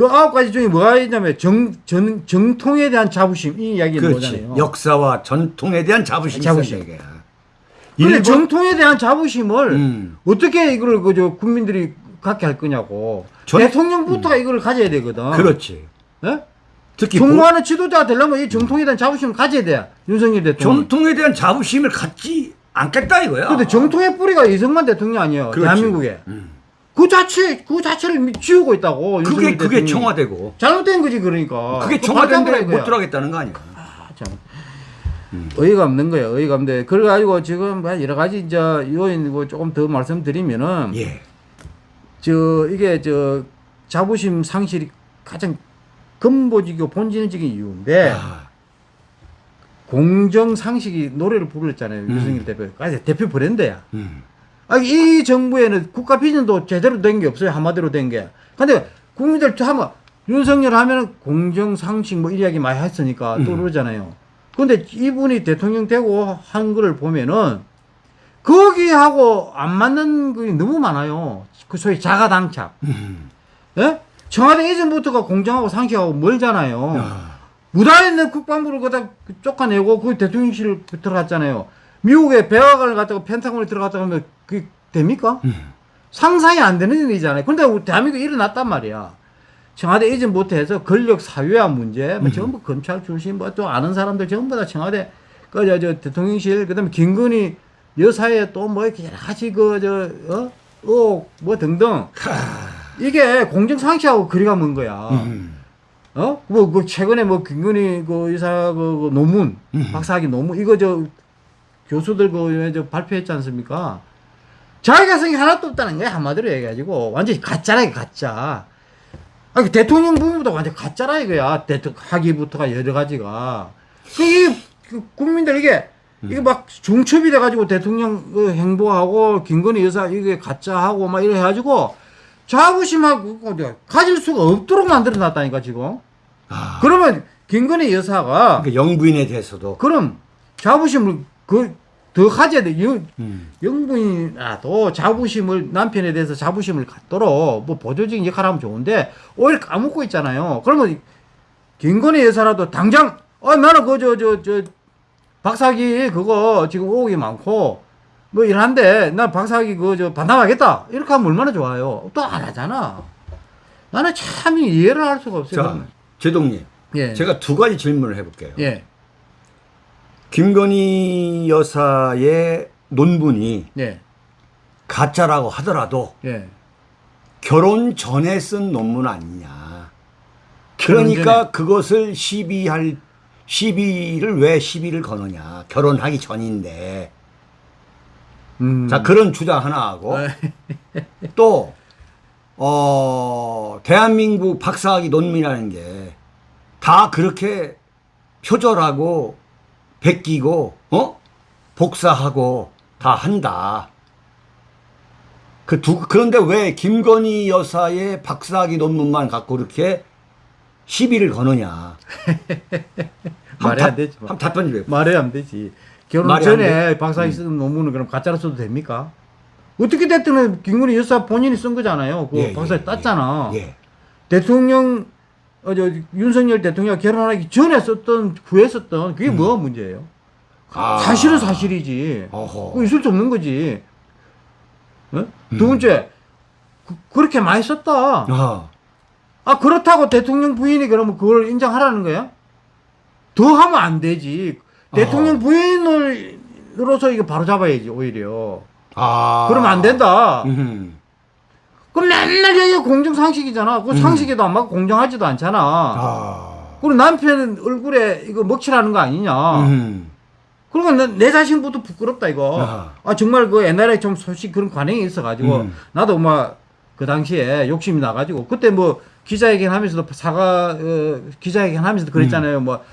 음, 그 아홉 가지 중에 뭐가 있냐면 정, 정, 정통에 대한 자부심 이 이야기는 그렇지. 뭐잖아요. 역사와 전통에 대한 자부심이 자부심. 있어야 일본- 정통에 대한 자부심을 음. 어떻게 이걸 그저 국민들이 갖게 할 거냐고. 전- 대통령부터가 이걸 가져야 되거든. 그렇지. 예? 특히 보- 정부하는 지도자가 되려면 이 정통에 대한 자부심을 가져야 돼. 윤석열 대통령. 전통에 대한 자부심을 갖지 않겠다 이거야. 근데 정통의 뿌리가 이승만 대통령 아니에요. 그렇지. 대한민국에. 음. 그 자체, 그 자체를 미- 지우고 있다고. 그게 그게 대통령이. 청와대고 잘못된 거지, 그러니까. 그게 그거 청와대인데 못. 들어가겠다는 거 아니야. 아, 참. 어이가 없는 거예요. 어이가 없는데. 그래가지고 지금 뭐 여러 가지 이제 요인 뭐 조금 더 말씀드리면은 예. 저 이게 저 자부심 상실이 가장 근본적이고 본질적인 이유인데 아, 공정 상식이 노래를 부르잖아요. 음. 윤석열 대표. 아, 대표 브랜드야. 음. 아, 이 정부에는 국가 비전도 제대로 된 게 없어요. 한마디로 된 게. 근데 국민들 하면 윤석열 하면 공정 상식 뭐 이야기 많이 했으니까 또 음. 그러잖아요. 근데 이분이 대통령 되고 한 거를 보면은 거기하고 안 맞는 게 너무 많아요. 그 소위 자가당착. 음. 예? 청와대 이전부터가 공정하고 상식하고 멀잖아요. 아, 무단에 있는 국방부를 거다 쫓아내고 그 대통령실 들어갔잖아요. 미국에 백악관을 갔다가 펜타곤에 들어갔다가 하면 그게 됩니까? 음. 상상이 안 되는 일이잖아요. 근데 우리 대한민국에 일어났단 말이야. 청와대 이전부터 해서 권력 사유화 문제, 뭐 전부 검찰 출신, 뭐 또 아는 사람들 전부 다 청와대, 그, 저, 저, 대통령실, 그 다음에 김건희 여사에 또 뭐 이렇게 여러 가지 그, 저, 어? 어, 뭐 등등. 이게 공정상식하고 거리가 먼 거야. 음. 어? 뭐, 그, 최근에 뭐, 김건희 그 의사 그, 그 논문, 음. 박사학위 논문, 이거 저, 교수들 그, 발표했지 않습니까? 자기가성이 하나도 없다는 거야, 한마디로 얘기해가지고. 완전히 가짜라, 이거 가짜. 아, 그 대통령 부분보다 완전 가짜라, 이거야. 대통령 학위부터가 여러 가지가. 그, 이, 그 국민들 이게, 이게 막 중첩이 돼가지고 대통령 그 행보하고 김건희 여사 이게 가짜하고 막 이래 해가지고 자부심하고 가질 수가 없도록 만들어 놨다니까 지금. 아, 그러면 김건희 여사가 그러니까 영부인에 대해서도 그럼 자부심을 그 더 가져야 돼. 영, 음. 영부인이라도 자부심을 남편에 대해서 자부심을 갖도록 뭐 보조적인 역할을 하면 좋은데 오히려 까먹고 있잖아요. 그러면 김건희 여사라도 당장 어 나는 그저 저 저 박사기 그거 지금 오기 많고 뭐 이런데 나 박사기 그저 반납하겠다 이렇게 하면 얼마나 좋아요. 또 안 하잖아. 나는 참 이해를 할 수가 없어요. 자, 제동님, 예. 제가 두 가지 질문을 해볼게요. 예. 김건희 여사의 논문이 예. 가짜라고 하더라도 예. 결혼 전에 쓴 논문 아니냐. 그러니까. 그것을 시비할 시비를 왜 시비를 거느냐. 결혼하기 전인데. 음. 자 그런 주장 하나 하고 아, 또 어, 대한민국 박사학위 논문이라는 게 다 그렇게 표절하고 베끼고 어 복사하고 다 한다. 그 두 그런데 왜 김건희 여사의 박사학위 논문만 갖고 그렇게 시비를 거느냐? 말이 안 되지. 뭐. 한 답변 좀 해봐. 말이 안 되지. 결혼 전에 박사학위 쓴 논문은 그럼 가짜로 써도 됩니까? 어떻게 됐든 김건희 여사 본인이 쓴 거잖아요. 그 예, 박사학위 예, 땄잖아. 예. 대통령 어, 저, 윤석열 대통령 결혼하기 전에 썼던 후에 썼던 그게 뭐가 문제예요? 음. 아. 사실은 사실이지. 어허. 있을 수 없는 거지. 어? 음. 두 번째 그, 렇게 많이 썼다. 아, 아 그렇다고 대통령 부인이 그러면 그걸 인정하라는 거야? 더 하면 안 되지. 대통령 어. 부인으로서 이거 바로 잡아야지 오히려. 아. 그러면 안 된다. 음. 그럼 맨날 이게 공정 상식이잖아. 그 음. 상식에도 안 맞고 공정하지도 않잖아. 아. 그리고 남편 얼굴에 이거 먹칠하는 거 아니냐. 음. 그러니까 내, 내 자신부터 부끄럽다 이거. 아하. 아 정말 그 옛날에 좀 소식 그런 관행이 있어가지고 음. 나도 막 그 당시에 욕심이 나가지고 그때 뭐 기자회견 하면서도 사과 어, 기자회견 하면서도 그랬잖아요. 뭐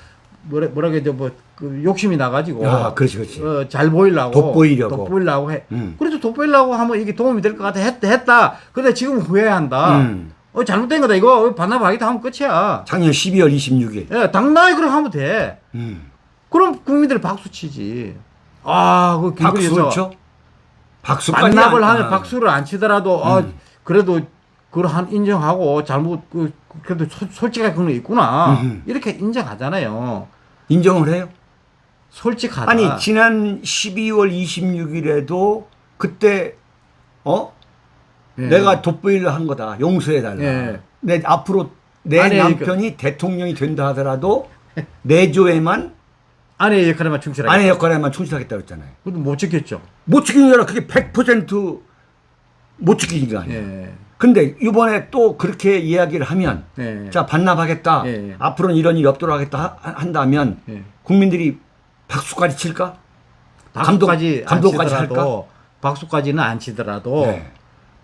뭐라 뭐라 그러죠 뭐그 욕심이 나가지고 아, 그렇지, 그렇지. 어, 잘 보이려고 돋보이려고. 돋보이려고 해. 음. 그래도 돋보이려고 하면 이게 도움이 될 것 같아 했다 했다. 근데 지금 후회한다. 음. 어 잘못된 거다 이거 반납하겠다 하면 끝이야. 작년 12월 26일. 예, 당당히 그렇게 하면 돼. 음. 그럼 국민들이 박수 치지. 아, 그 박수를 쳐? 박수까지 반납을 안- 하면 박수를 안 치더라도 아, 음. 그래도 그걸 한 인정하고 잘못 그 그래도 소- 솔직하게 그런 거 있구나. 음. 이렇게 인정하잖아요. 인정을 해요? 솔직하다. 아니 지난 12월 26일에도 그때 어 예. 내가 돋보이를 한 거다 용서해 달라. 예. 내 앞으로 내 아니, 남편이 대통령이 된다 하더라도 내조에만 아내의 역할에만 충실하게. 아내 역할에만 충실하겠다 그랬잖아요. 그것도 못 지켰죠. 못 지키는 게 아니라 그게 100%못 지키는 거 아니에요. 예. 근데 이번에 또 그렇게 이야기를 하면 예. 자 반납하겠다. 예, 예. 앞으로는 이런 일이 없도록 하겠다 하- 한다면 예. 국민들이 박수까지 칠까? 박수까지 감독- 감독까지 안 치더라도 박수까지는 안 치더라도 네.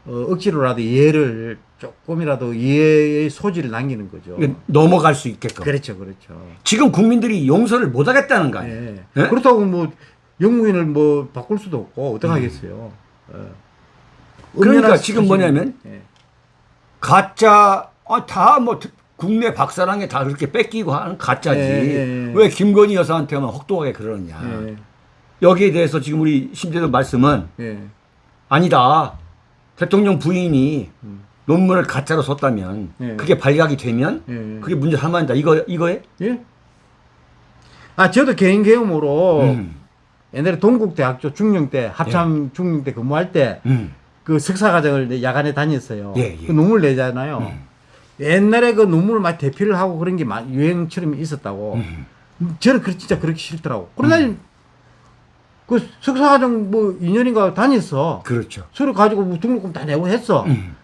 어, 억지로라도 이해를 조금이라도 이해의 소지를 남기는 거죠. 넘어갈 수 있게끔. 그렇죠, 그렇죠. 지금 국민들이 용서를 못 하겠다는 거 아니에요. 예. 예? 그렇다고 뭐 영무인을 뭐 바꿀 수도 없고 어떡 음. 하겠어요. 예. 그러니까 지금 뭐냐면 예. 가짜 아, 다뭐 국내 박사랑에 다 그렇게 뺏기고 하는 가짜지. 예, 예, 예. 왜 김건희 여사한테만 혹독하게 그러느냐. 예. 여기에 대해서 지금 우리 심재도 말씀은 예. 아니다. 대통령 부인이 음. 논문을 가짜로 썼다면 예. 그게 발각이 되면 예. 그게 문제 삼아진다. 이거 이거에? 예? 아, 저도 개인 경험으로 음. 옛날에 동국대학교 중령대 합참 중령대 근무할 때 음. 그 석사 과정을 이제 야간에 다녔어요. 예, 예. 그 논문 내잖아요. 음. 옛날에 그 논문을 막 대피를 하고 그런 게 마- 유행처럼 있었다고. 음. 저는 그 진짜 그렇게 싫더라고. 그러나 그 석사 과정 뭐 2년인가 다녔어. 그렇죠. 서류 가지고 뭐 등록금 다 내고 했어. 음.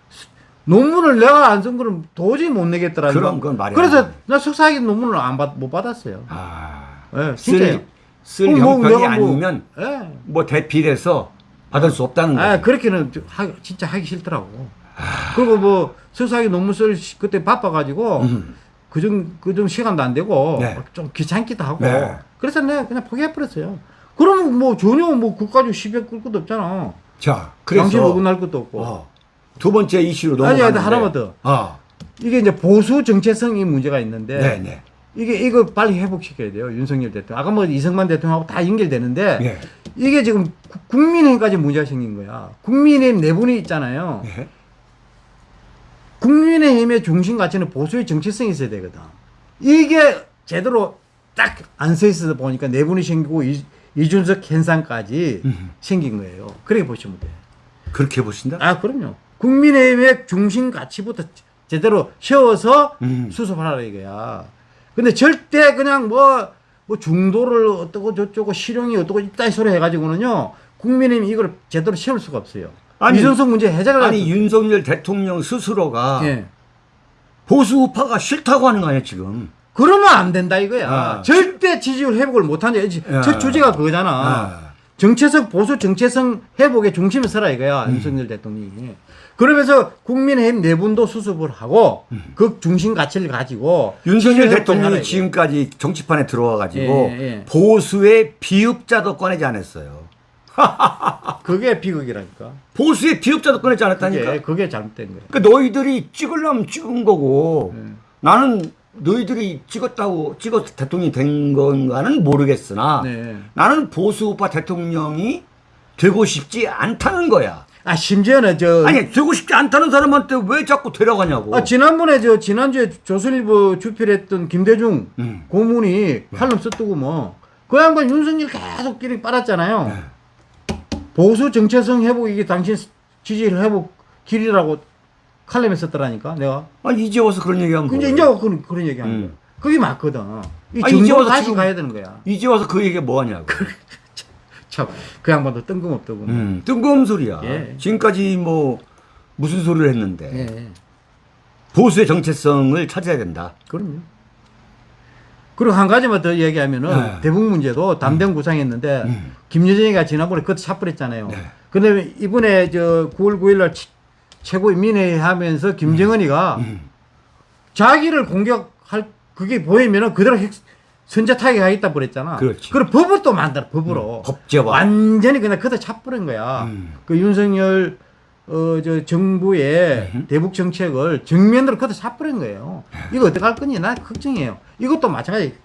논문을 내가 안 쓴 거는 도저히 못 내겠더라. 그럼 그건 말이 안 그래서 돼. 나 석사학위 논문을 안 받, 못 받았어요. 아, 예, 진짜요. 쓸, 쓸 그럼 뭐 형편이 뭐- 아니면 예. 뭐 대필해서 받을 수 없다는 거예요. 아, 그렇게는 좀 하, 진짜 하기 싫더라고. 그리고 뭐 석사학위 논문 쓸 시- 그때 바빠가지고 음. 그정 그정 시간도 안 되고 네. 좀 귀찮기도 하고 네. 그래서 내가 그냥 포기해버렸어요. 그러면 뭐 전혀 뭐 그까지 시비 끌 것도 없잖아. 자, 그래서 어긋날 것도 없고. 어, 두 번째 이슈로 넘어가는데 아니, 하나만 더. 아, 이게 이제 보수 정체성이 문제가 있는데 네, 네. 이게 이거 빨리 회복시켜야 돼요 윤석열 대통령. 아까 뭐 이승만 대통령하고 다 연결되는데 예. 이게 지금 구- 국민의힘까지 문제가 생긴 거야. 국민의힘 내분이 있잖아요. 예. 국민의힘의 중심 가치는 보수의 정체성이 있어야 되거든. 이게 제대로 딱 안 서 있어서 보니까 내분이 생기고 이, 이준석 현상까지 음. 생긴 거예요. 그렇게 보시면 돼요. 그렇게 보신다? 아, 그럼요. 국민의힘의 중심 가치부터 제대로 세워서 음. 수습하라 이거야. 근데 절대 그냥 뭐, 뭐 중도를 어떻고 저쩌고 실용이 어떻고 이따위 소리 해가지고는요, 국민의힘 이걸 제대로 세울 수가 없어요. 아니, 이준석 문제 해결을 아니 할 수- 윤석열 대통령 스스로가 예. 보수 우파가 싫다고 하는 거 아니야 지금? 그러면 안 된다 이거야. 아. 절대 지지율 회복을 못한다. 야. 첫 주제가 그거잖아. 아. 정체성 보수 정체성 회복의 중심에 서라 이거야 음. 윤석열 대통령이. 그러면서 국민의힘 내분도 수습을 하고 그 중심 가치를 가지고 음. 윤석열 대통령이 지금까지 정치판에 들어와 가지고 예, 예. 보수의 비읍자도 꺼내지 않았어요. 그게 비극이라니까. 보수의 비읍자도 꺼내지 않았다니까. 그게 그게 잘못된 거야. 그 너희들이 찍으려면 찍은 거고 예. 나는 너희들이 찍었다고 찍어서 대통령이 된 건가는 모르겠으나 네. 나는 보수 우파 대통령이 되고 싶지 않다는 거야. 아 심지어는 저 아니 되고 싶지 않다는 사람한테 왜 자꾸 데려가냐고. 아, 지난번에 저 지난주에 조선일보 주필했던 김대중 음. 고문이 칼럼 썼더고 뭐그 양반 윤석열 계속 끼리 빨았잖아요. 네. 보수 정체성 회복 이게 당신 지지율 회복 길이라고 칼럼에 썼더라니까 내가. 아니 이제 와서 그런 얘기하면 근데 뭐예요? 이제 그런 그런 얘기하는 음. 거야. 그게 맞거든. 이 이제 정도 와서 다시 지금- 가야 되는 거야. 이제 와서 그 얘기가 뭐하냐고. 참 그 양반도 뜬금없더군. 음, 뜬금없는 소리야. 예. 지금까지 뭐 무슨 소리를 했는데 예. 보수의 정체성을 찾아야 된다. 그럼요. 그리고 한 가지만 더 얘기하면은 네. 대북 문제도 담대한 구상했는데 음. 김여정이가 지난번에 그때 찹버렸잖아요. 네. 근데 이번에 저 9월 9일 날 최고인민회의 하면서 김정은이가 음. 자기를 공격할 그게 보이면은 그대로 핵, 선제 타격하겠다 그랬잖아. 그렇지. 그럼 법을 또 만들어 법으로. 음, 법제화. 완전히 그냥 그대 차버린 거야. 음. 그 윤석열 어 저 정부의 음. 대북 정책을 정면으로 그대 차버린 거예요. 이거 어떻게 할 거니? 나 걱정이에요. 이것도 마찬가지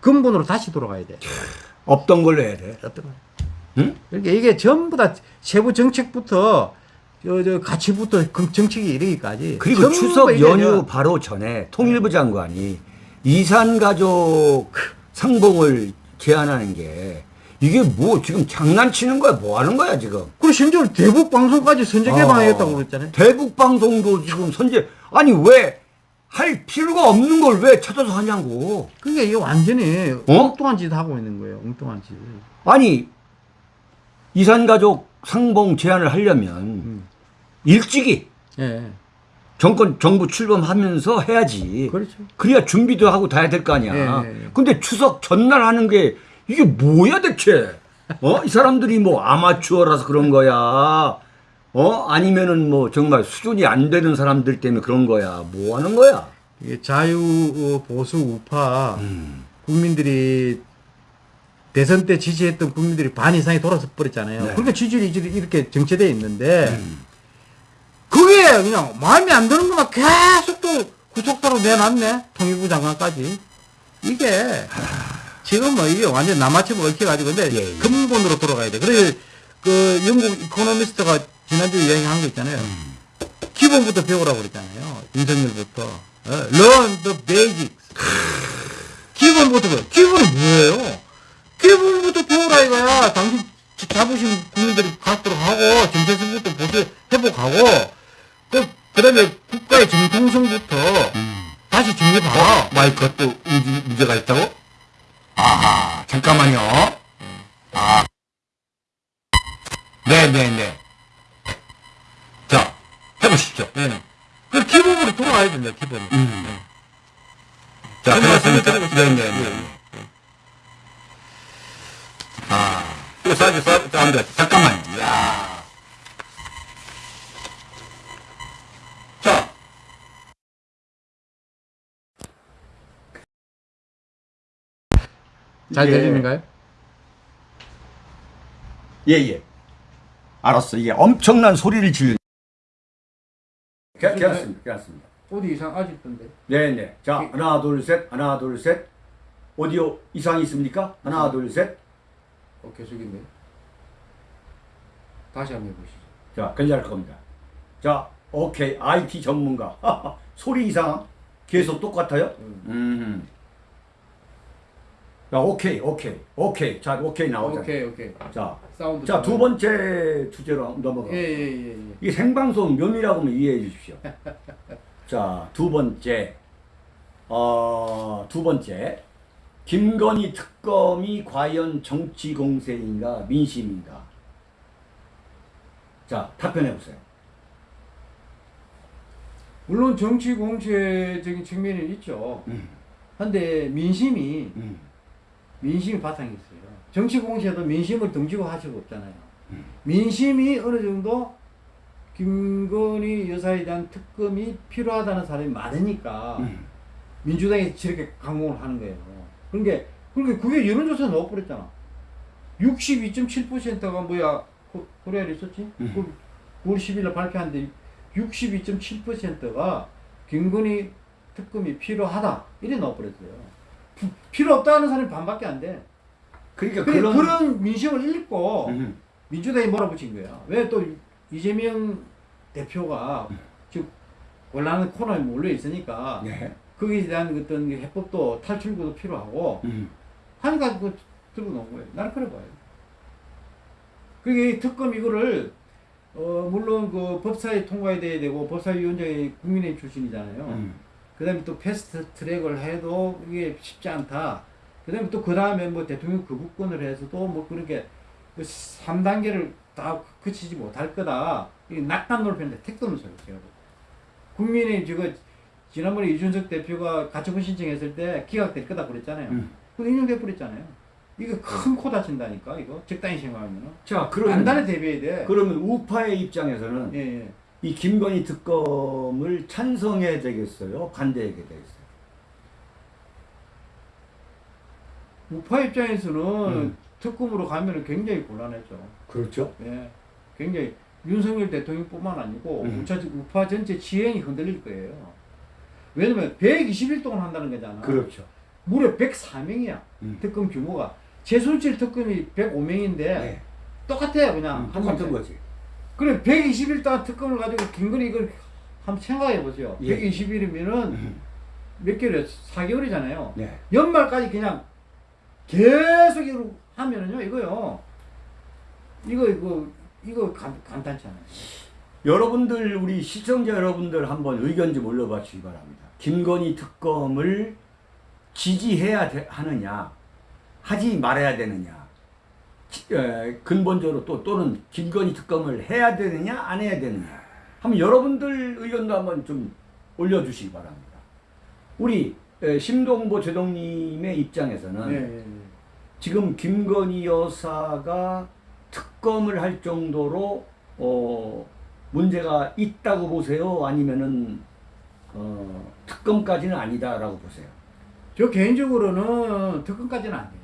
근본으로 다시 돌아가야 돼. 없던 걸로 해야 돼. 어떤 거야? 응? 그러니까 이게 전부 다 세부 정책부터 저, 저 가치부터 그 정책이 이르기까지 그리고 추석 연휴 저- 바로 전에 통일부 장관이 이산 가족 상봉을 제안하는 게 이게 뭐 지금 장난치는 거야? 뭐 하는 거야 지금? 그리고 심지어 대북 방송까지 선제 개방하겠다고 그랬잖아요. 어, 대북 방송도 지금 선제 아니 왜 할 필요가 없는 걸 왜 찾아서 하냐고. 그게 이게 완전히 어? 엉뚱한 짓 하고 있는 거예요. 엉뚱한 짓. 아니 이산 가족 상봉 제안을 하려면 음. 일찍이 예. 정권 정부 출범하면서 해야지. 그렇죠. 그래야 준비도 하고 다 해야 될 거 아니야. 예, 예, 예. 근데 추석 전날 하는 게 이게 뭐야 대체? 어? 이 사람들이 뭐 아마추어라서 그런 거야. 어? 아니면은 뭐 정말 수준이 안 되는 사람들 때문에 그런 거야. 뭐 하는 거야? 이게 자유 어, 보수 우파 음. 국민들이 대선 때 지지했던 국민들이 반 이상이 돌아서 버렸잖아요. 네. 그러니까 지지율이 이렇게- 이렇게 정체되어 있는데 음. 그게 그냥 마음에 안 드는 것만 계속 또 구속사로 내놨네. 통일부 장관까지. 이게 지금 뭐 이게 완전 남아치고 얽혀가지고 근데 예, 예. 근본으로 돌아가야 돼. 그래 그 영국 이코노미스트가 지난주에 이야기한 거 있잖아요. 음. 기본부터 배우라고 그랬잖아요. 윤석열부터. 어, learn the basics. 기본부터 배워. 기본은 뭐예요? 기본부터 배우라 이거야. 당신 자부심 국민들이 갖도록 하고, 정체성부터 보수 회복하고, 그, 그 다음에 국가의 정통성부터 다시 정립하라. 마이크가 또 문제, 문제가 있다고? 아하, 잠깐만요. 아. 네네네. 자, 해보시죠. 네네. 그 기본으로 돌아와야 된다, 기본. 음. 네. 자, 그 그렇습니다. 드리고 네, 네. 네. 아, 이거 사이즈 사, 안 돼. 잠깐만요. 야. 잘 이게- 들리는가요? 예, 예. 알았어. 이게 엄청난 소리를 지르. 괜찮습니다. 괜찮습니다. 어디 이상 아직던데. 네, 네. 자, 하나, 둘, 셋. 하나, 둘, 셋. 오디오 이상이 있습니까? 하나, 둘, 셋. 어, 계속인데. 다시 한번 해보시죠. 자, 괜찮을 겁니다. 자, 오케이. IT 전문가. 소리 이상 계속 똑같아요? 음. 음. 자, 오케이, 오케이, 오케이. 자, 오케이 나오자. 오케이, 오케이. 자, 사운드. 자, 두 번째 주제로 넘어가. 예, 예, 예, 예. 이게 생방송 묘미라고 하면 이해해 주십시오. 자, 두 번째. 어, 두 번째. 김건희 특검이 과연 정치 공세인가 민심인가? 자, 답변해 보세요. 물론 정치 공세적인 측면이 있죠. 음, 근데 민심이 음, 민심이 바탕이 있어요. 정치 공세도 민심을 등지고 할 수가 없잖아요. 민심이 어느 정도 김건희 여사에 대한 특검이 필요하다는 사람이 많으니까 음. 민주당이 저렇게 강공을 하는 거예요. 그러니까 그러니까 그게 여론조사 넣어버렸잖아. 62.7%가 뭐야? 코- 코리아 리서치? 음. 그 9월 10일에 발표한데 62.7%가 김건희 특검이 필요하다 이래 넣어버렸어요. 피- 필요 없다는 사람이 반밖에 안 돼. 그러니까 그런 그런 민심을 읽고 음, 민주당이 몰아붙인 거야. 왜 또 이재명 대표가 지금 곤란한 코너에 몰려 있으니까 네. 거기에 대한 어떤 해법도 탈출구도 필요하고 음, 하니까 그 들고 놓은 거예요. 나는 그래 봐요. 그게 이 특검 이거를 어 물론 그 법사위 통과에 돼야 되고 법사위원장이 국민의힘 출신이잖아요. 음. 그 다음에 또 패스트 트랙을 해도 이게 쉽지 않다. 그 다음에 또 그 다음에 뭐 대통령 거부권을 해서도 뭐 그렇게 그 3단계를 다 그치지 못할 거다. 이 낙관 놀편인데 택도 없는 소리 제가. 국민의 저거 지난번에 이준석 대표가 가처분 신청했을 때 기각될 거다 그랬잖아요. 음. 그거 인용돼 버렸잖아요. 이거 큰 코 다친다니까 이거 적당히 생각하면은 자, 그러면 단단히 대비해야 돼. 그러면 우파의 입장에서는 예, 예. 이 김건희 특검을 찬성해야 되겠어야 반대해야 되겠어요. 우파 입장에서는 음. 특검으로 가면은 굉장히 곤란했죠. 그렇죠. 예, 굉장히 윤석열 대통령뿐만 아니고 음. 우파, 우파 전체 지형이 흔들릴 거예요. 왜냐면 120일 동안 한다는 거잖아. 그렇죠. 무려 104명이야. 음. 특검 규모가. 최순실 특검이 105명인데 네. 똑같아요 그냥. 음, 똑같은 거지. 그래 120일 동안 특검을 가지고 김건희 이걸 한번 생각해 보세요. 예. 120일이면은 음. 몇 개월이야? 4개월이잖아요. 네. 연말까지 그냥 계속 하면은요 이거요. 이거 이거 이거 간, 간단치 않아요. 여러분들 우리 시청자 여러분들 한번 의견 좀 올려봐 주시기 바랍니다. 김건희 특검을 지지해야 되- 하느냐 하지 말아야 되느냐 근본적으로 또 또는 김건희 특검을 해야 되느냐 안 해야 되느냐 한번 여러분들 의견도 한번 좀 올려주시기 바랍니다. 우리 에, 심동보 제동님의 입장에서는 예, 예, 예. 지금 김건희 여사가 특검을 할 정도로 어, 문제가 있다고 보세요? 아니면은 어, 특검까지는 아니다라고 보세요? 저 개인적으로는 특검까지는 아니에요.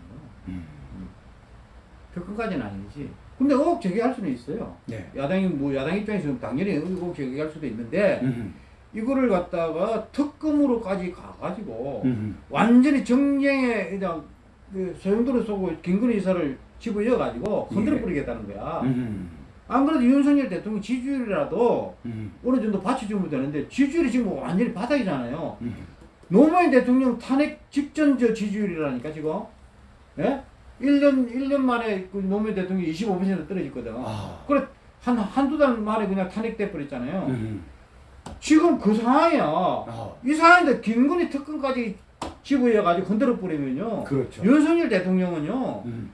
음. 특검까지는 아니지. 근데 의혹 제기할 수는 있어요. 네. 야당이 뭐 야당 입장에서는 당연히 의혹 제기할 수도 있는데 음. 이거를 갖다가 특검으로까지 가가지고 음. 완전히 정쟁에 그냥 그 소용돌이 쏘고 김건희 이사를 집어넣어가지고 흔들어 예. 버리겠다는 거야. 음. 안 그래도 윤석열 대통령 지지율이라도 음. 어느 정도 받쳐주면 되는데 지지율이 지금 완전히 바닥이잖아요. 음. 노무현 대통령 탄핵 직전 저 지지율이라니까 지금. 예? 1년 1년 만에 그 노무현 대통령이 25% 떨어졌거든. 아. 그래 한 한두 달 만에 그냥 탄핵돼 버렸잖아요. 음. 지금 그 상황이야. 아. 이 상황인데 김건희 특검까지 집어여가지고 흔들어 버리면요. 그렇죠. 윤석열 대통령은요. 음.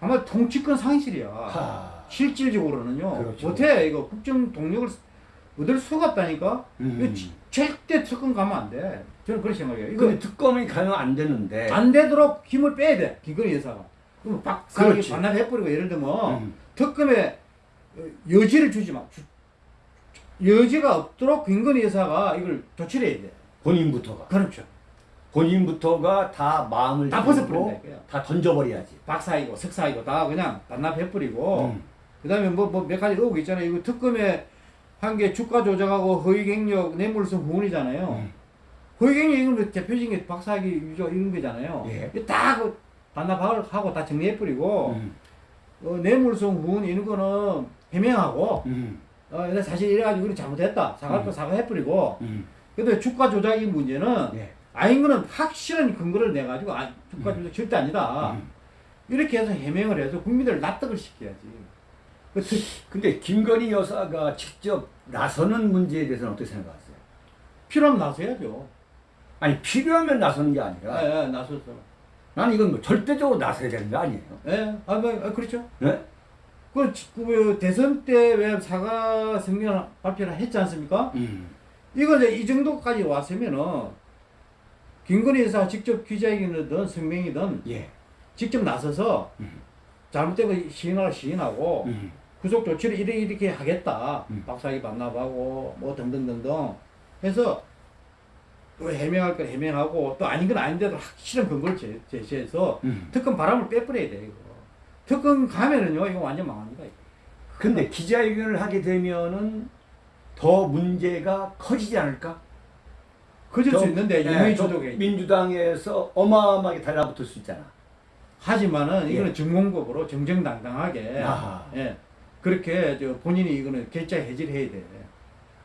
아마 통치권 상실이야. 하. 실질적으로는요. 그렇죠. 못해 이거 국정 동력을 얻을 수가 없다니까. 음. 절대 특검 가면 안 돼. 저는 그렇게 생각해요. 이거 근데 특검이 가면 안 되는데. 안 되도록 힘을 빼야 돼. 김건희 여사가. 그럼 그렇지. 반납해버리고 예를 들면 음. 특검에 어, 여지를 주지 마. 주- 여지가 없도록 김건희 여사가 이걸 조치해야 돼. 본인부터가. 그렇죠. 본인부터가 다 마음을 다 벗어버린다. 다 던져버려야지. 박사이고 석사이고 다 그냥 반납해버리고 음. 그 다음에 뭐뭐몇 가지 의혹 있잖아요. 이거 특검에 한 게 주가 조작하고 허위경력 뇌물성 후원이잖아요. 음. 허위경력 이건 뭐 대표적인 게 박사학위 유저 이런 거잖아요. 예. 이거 다그 반납하고 다 정리해버리고 음. 어, 뇌물성 후원 이런 거는 해명하고 음. 어, 근데 사실 이래가지고 이거 잘못했다 사과할 거 음. 사과해버리고 음. 근데 주가 조작이 문제는 예. 아닌 거는 확실한 근거를 내가지고 아, 주가 조작 절대 아니다. 음. 이렇게 해서 해명을 해서 국민들을 납득을 시켜야지. 그 특- 근데 김건희 여사가 직접 나서는 문제에 대해서는 어떻게 생각하세요? 필요하면 나서야죠. 아니 필요하면 나서는 게 아니라 예, 예, 나서서. 난 이건 뭐 절대적으로 나서야 되는 거 아니에요? 예, 아, 뭐, 아, 그렇죠. 네? 그, 지- 그 대선 때 왜 사과 성명 발표를 했지 않습니까? 음. 이거 이제 이 정도까지 왔으면은 김건희 여사가 직접 기자회견이든 성명이든 예. 직접 나서서 음. 잘못된 거 시인하고 시인하고 음. 구속 조치를 이렇게 이렇게 하겠다. 음. 박사기 반납하고 뭐 등등등등 해서 또 해명할 거 해명하고 또 아닌 건 아닌데도 확실한 근거를 제, 제시해서 음. 특검 바람을 빼버려야 돼 이거. 특검 가면은요 이거 완전 망합니다. 이거. 근데 기자회견을 하게 되면은 더 문제가 커지지 않을까? 커질 저- 수 있는데 예, 주독에 민주당에서 어마어마하게 달라붙을 수 있잖아. 하지만은 예. 이거는 정공법으로 정정당당하게 아하. 예 그렇게 저 본인이 이거는 결자 해지를 해야 돼.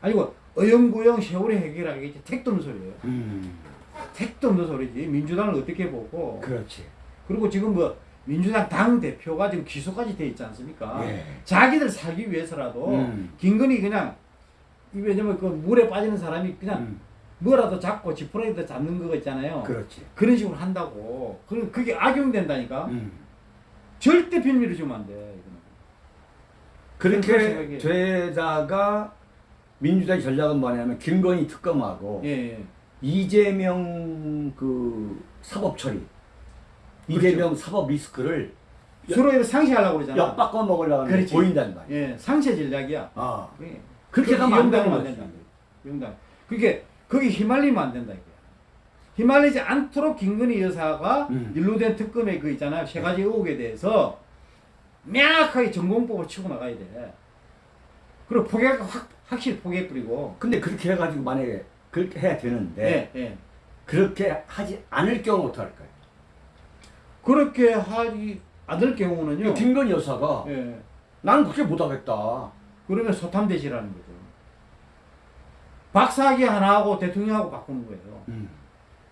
아니고 어영부영 세월이 해결하기 택도 없는 소리예요. 음. 택도 없는 소리지. 민주당을 어떻게 보고 그렇지. 그리고 지금 뭐 민주당 당 대표가 지금 기소까지 돼 있지 않습니까? 예. 자기들 살기 위해서라도 음. 김건희 그냥 이 왜냐면 그 물에 빠지는 사람이 그냥 음. 뭐라도 잡고 지푸라기도 잡는 거 있잖아요. 그렇지. 그런 식으로 한다고. 그 그게 악용된다니까. 음. 절대 빌미를 주면 안 돼. 그렇게 되다가 민주당의 전략은 뭐냐면 김건희 특검하고 예, 예. 이재명 그 사법 처리, 이재명 사법 리스크를 서로 이렇게 상쇄하려고 그러잖아. 엿바꿔 먹으려고 하는. 보인단 말이야. 예, 상쇄 전략이야. 아, 예. 그렇게 가면 안 되는 안 거지. 이용당. 그게 거기 휘말리면 안 된다 이거야. 휘말리지 않도록 김건희 여사가 음. 일로된 특검의 그 있잖아요. 세 가지 의혹에 대해서 명확하게 전공법을 치고 나가야 돼. 그리고 포기할 거 확, 확실히 포기해버리고. 근데 그렇게 해가지고 만약에 그렇게 해야 되는데 예, 예. 그렇게 하지 않을 경우 어떡할 까요? 그렇게 하지 않을 경우는요. 김건희 여사가 예. 나는 그렇게 못하겠다. 그러면 소탐대시라는 거죠. 박사학위 하나 하고 대통령하고 바꾸는 거예요. 음.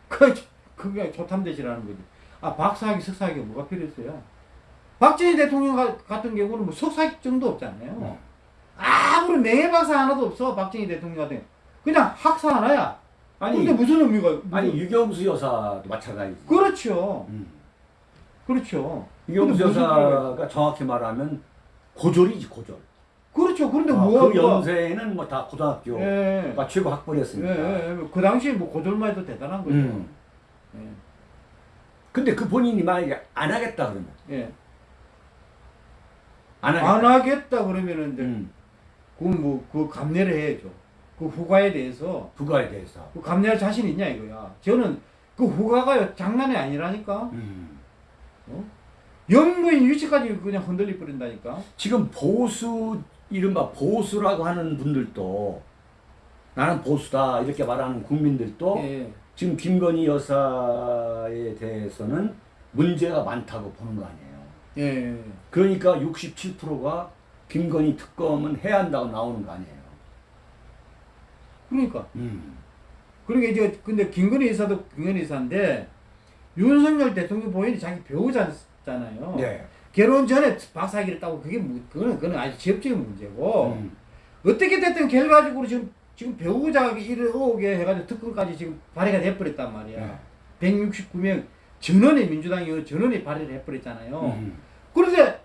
그, 그게 소탐대시라는 거지. 아, 박사학위, 석사학위가 뭐가 필요했어요? 박정희 대통령 가- 같은 경우는 뭐 석사학위 정도 없잖아요. 어. 아무런 명예박사 하나도 없어, 박정희 대통령 같은. 그냥 학사 하나야. 아니, 근데 무슨 의미가, 무슨- 아니 유경수 여사도 마찬가지지. 그렇죠. 음. 그렇죠. 유경수 여사가 정확히 말하면 고졸이지 고졸. 그렇죠. 그런데 아, 뭐, 그 뭐- 연세에는 뭐 다 고등학교 예. 가 최고 예, 학벌이었으니까. 예, 예. 그 당시에 뭐 고졸만 해도 대단한 거죠. 음. 예. 근데 그 본인이 만약에 안 하겠다 그러면 예. 안 하겠다. 안 하겠다 그러면은 이제 음. 그건 뭐그 감내를 해야죠. 그 후과에 대해서 부가에 대해서. 그 감내할 자신 있냐 이거야. 저는 그 후과가 장난이 아니라니까. 음. 영부인 위치까지 그냥 흔들리 버린다니까. 지금 보수 이른바 보수라고 하는 분들도 나는 보수다 이렇게 말하는 국민들도 예. 지금 김건희 여사에 대해서는 문제가 많다고 보는 거 아니에요. 예. 그러니까 67%가 김건희 특검은 해야 한다고 나오는 거 아니에요. 그러니까. 음. 그러니까 이제 근데 김건희 여사도 김건희 여사인데 윤석열 대통령 본인이 자기 배우자잖아요. 네. 결혼 전에 박사학위를 따고 그게 뭐 그거는 그거는 아주 지엽적인 문제고 음. 어떻게 됐든 결과적으로 지금 지금 배우자 일을 해가지고 특검까지 지금 발의가 돼버렸단 말이야. 네. 169명 전원이 민주당이 전원이 발의를 해버렸잖아요. 음. 그런데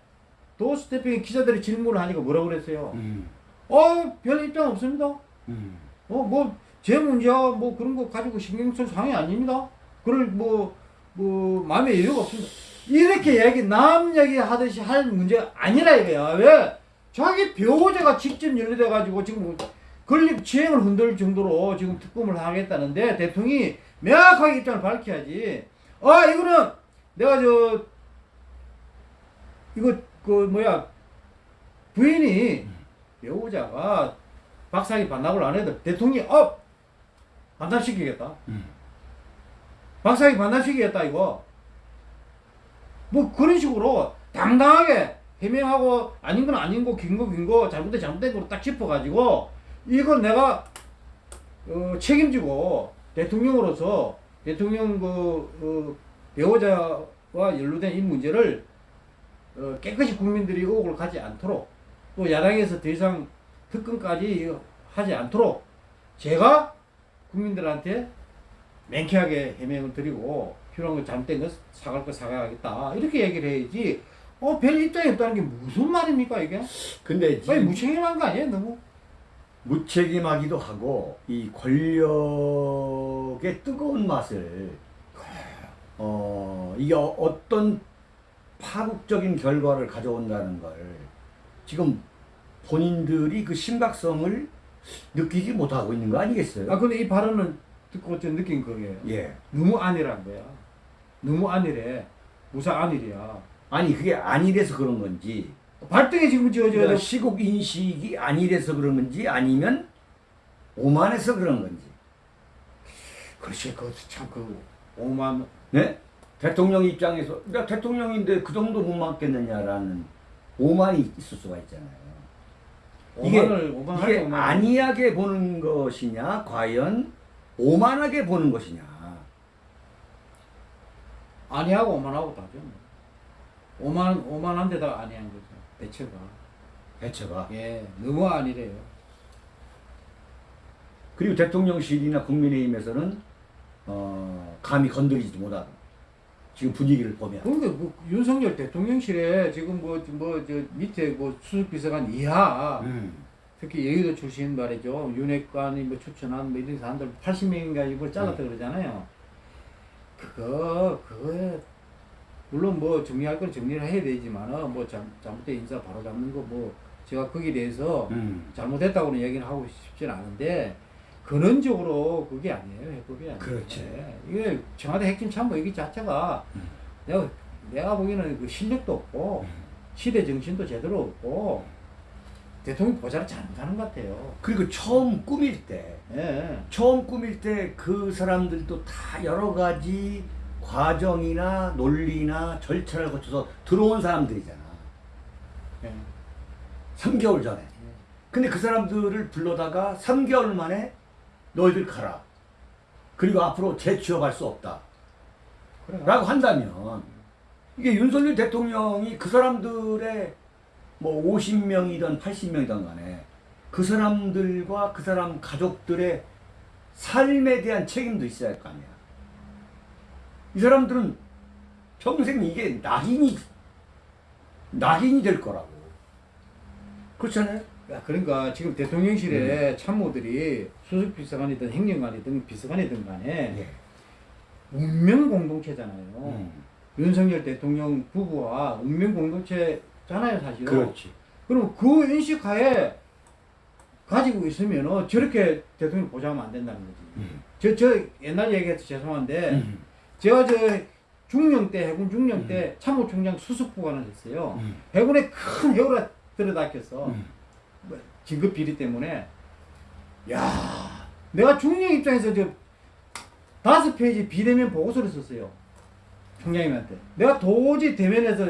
도스 대표의 기자들이 질문을 하니까 뭐라고 그랬어요? 음. 어, 별 입장 없습니다. 음. 어, 뭐, 제 문제야, 뭐, 그런 거 가지고 신경 쓸 상황이 아닙니다. 그럴, 뭐, 뭐, 마음에 여유가 없습니다. 이렇게 얘기, 남 얘기 하듯이 할 문제가 아니라 이거야. 왜? 자기 배우자가 직접 연루돼가지고 지금 뭐 건립 지행을 흔들 정도로 지금 특검을 하겠다는데 대통령이 명확하게 입장을 밝혀야지. 아, 이거는 내가 저, 이거, 그, 뭐야, 부인이 배우자가 박사기 반납을 안 해도 대통령이 어 반납시키겠다. 음. 박사기 반납시키겠다 이거. 뭐 그런 식으로 당당하게 해명하고 아닌 건 아닌 거, 긴 거, 긴 거, 잘못된 잘못된 거로 딱 짚어가지고 이건 내가 어, 책임지고 대통령으로서 대통령 그 어, 배우자와 연루된 이 문제를 어, 깨끗이 국민들이 의혹을 가지 않도록 또 야당에서 더 이상 특검까지 하지 않도록 제가 국민들한테 맹쾌하게 해명을 드리고 필요한 거 잘못된 거 사갈 거 사과하겠다. 이렇게 얘기를 해야지. 어 별 입장이 없다는 게 무슨 말입니까 이게? 근데 지금 무책임한 거 아니에요 너무 무책임하기도 하고 이 권력의 뜨거운 맛을 어 이게 어- 어떤 파국적인 결과를 가져온다는 걸 지금 본인들이 그 심각성을 느끼지 못하고 있는 거 아니겠어요? 아 근데 이 발언을 듣고 좀 느낀 거예요 예. 너무 안일한 거야 너무 안일해 무사 안일이야 아니 그게 아니래서 그런 건지 발등에 지금 그러니까 저 시국 인식이 아니래서 그런 건지 아니면 오만해서 그런 건지 그렇지 그참그 오만 네? 대통령 입장에서 나 대통령인데 그 정도 못 맞겠느냐라는 오만이 있을 수가 있잖아요. 이게, 오만을 오만할 이게 오만 아니하게 보는 것이냐 과연 오만하게 보는 것이냐 아니하고 오만하고 다죠. 뭐. 오만 오만한 데다가 아니한 거죠. 대처가. 대처가 예, 너무 아니래요. 그리고 대통령실이나 국민의힘에서는 어, 감히 건드리지도 못하고 지금 분위기를 보면 그러니까 뭐 윤석열 대통령실에 지금 뭐 뭐 저 밑에 뭐 수석 비서관 이하 음. 특히 여의도 출신 말이죠. 윤핵관이 뭐 추천한 뭐 이런 사람들 80명인가 이걸 잘랐다 음. 그러잖아요. 그거 그거에 물론 뭐 정리할 건 정리를 해야 되지만은 뭐 잘, 잘못된 인사 바로 잡는 거 뭐 제가 거기에 대해서 음. 잘못했다고는 얘기는 하고 싶진 않은데 근원적으로 그게 아니에요 해법이 아니에요. 그렇지. 예. 이게 청와대 핵심 참모 얘기 자체가 음. 내가 내가 보기에는 그 실력도 없고 음. 시대 정신도 제대로 없고 대통령 보좌를 잘못하는 것 같아요. 그리고 처음 꾸밀 때 예. 처음 꾸밀 때 그 사람들도 다 여러 가지 과정이나 논리나 절차를 거쳐서 들어온 사람들이잖아. 예. 3개월 전에. 근데 그 사람들을 불러다가 3개월 만에 너희들 가라. 그리고 앞으로 재취업할 수 없다. 그래. 라고 한다면 이게 윤석열 대통령이 그 사람들의 뭐 50명이든 80명이든 간에 그 사람들과 그 사람 가족들의 삶에 대한 책임도 있어야 할 거 아니야. 이 사람들은 평생 이게 낙인이 낙인이 될 거라고. 그렇잖아요. 야, 그러니까 지금 대통령실에 음. 참모들이 수석 비서관이든 행정관이든 비서관이든 간에 예. 운명 공동체잖아요. 음. 윤석열 대통령 부부와 운명 공동체잖아요, 사실은. 그렇지. 그럼 그 인식하에 가지고 있으면 저렇게 대통령 보장하면 안 된다는 거지. 음. 저, 저 옛날 얘기해서 죄송한데, 음. 제가 저 중령 때, 해군 중령 때 참모총장 수석부관을 했어요. 음. 해군에 큰 해오라 들여다켰어. 음. 뭐 진급 비리 때문에. 야 내가 중령 입장에서 저 다섯 페이지 비대면 보고서를 썼어요. 총장님한테. 내가 도저히 대면에서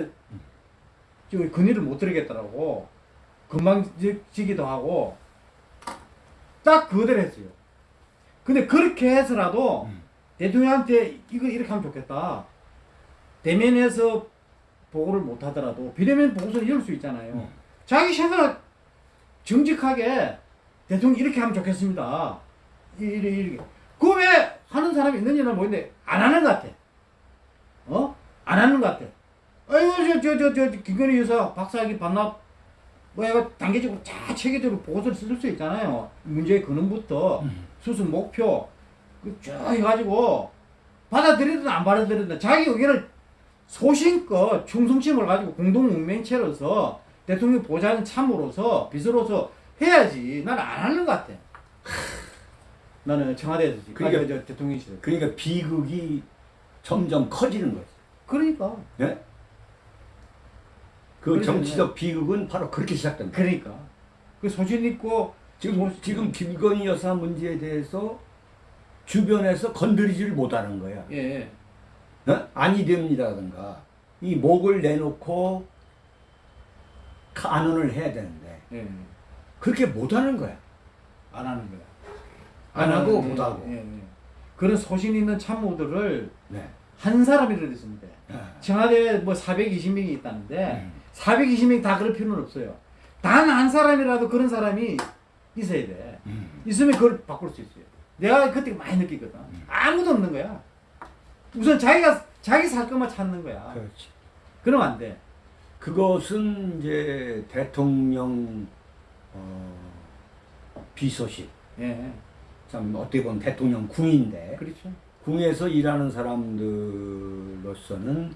저 건의를 못 드리겠다라고 건방지기도 하고 딱 그대로 했어요. 근데 그렇게 해서라도 음. 대통령한테 이거 이렇게 하면 좋겠다. 대면에서 보고를 못 하더라도 비대면 보고서는 이럴 수 있잖아요. 음. 자기 생각 정직하게 대통령 이렇게 하면 좋겠습니다. 이렇게 이렇게. 그왜 하는 사람이 있는지는 모르겠는데 안 하는 것 같아. 어? 안 하는 것 같아. 아이고 저 저 저 저 김건희 여사 박사학위 반납 뭐 단계적으로 다 체계적으로 보고서를 쓸 수 있잖아요. 문제의 근원부터 수습 목표 그 쭉 해가지고 받아들이든 안 받아들이든 자기 의견을 소신껏 충성심을 가지고 공동 운명체로서 대통령 보좌관 참으로서 비서로서 해야지. 나는 안 하는 것 같아. 나는 청와대에서 그러니까- 아니, 저 대통령실에. 그러니까 비극이 점점 커지는 거지. 그러니까 예? 그 그러죠. 정치적 비극은 바로 그렇게 시작된다. 그러니까 그 소신 있고 지금 지금 김건희 여사 문제에 대해서 주변에서 건드리지를 못하는 거야. 예. 어? 아니 됩니다든가 이 목을 내놓고 간언을 해야 되는데 예. 그렇게 못하는 거야. 안 하는 거야. 안 하고 예, 못 하고. 예, 예. 그런 소신 있는 참모들을 네. 한 사람이라도 있으면 돼. 아, 청와대에 뭐 420명이 있다는데 음. 420명 다 그럴 필요는 없어요. 단 한 사람이라도 그런 사람이 있어야 돼. 음. 있으면 그걸 바꿀 수 있어요. 내가 그때 많이 느끼거든. 아무도 없는 거야. 우선 자기가 자기 살 것만 찾는 거야. 그렇지. 그러면 안 돼. 그것은 이제 대통령 어, 비서실 예. 참 어떻게 보면 대통령 궁인데 그렇죠. 궁에서 일하는 사람들로서는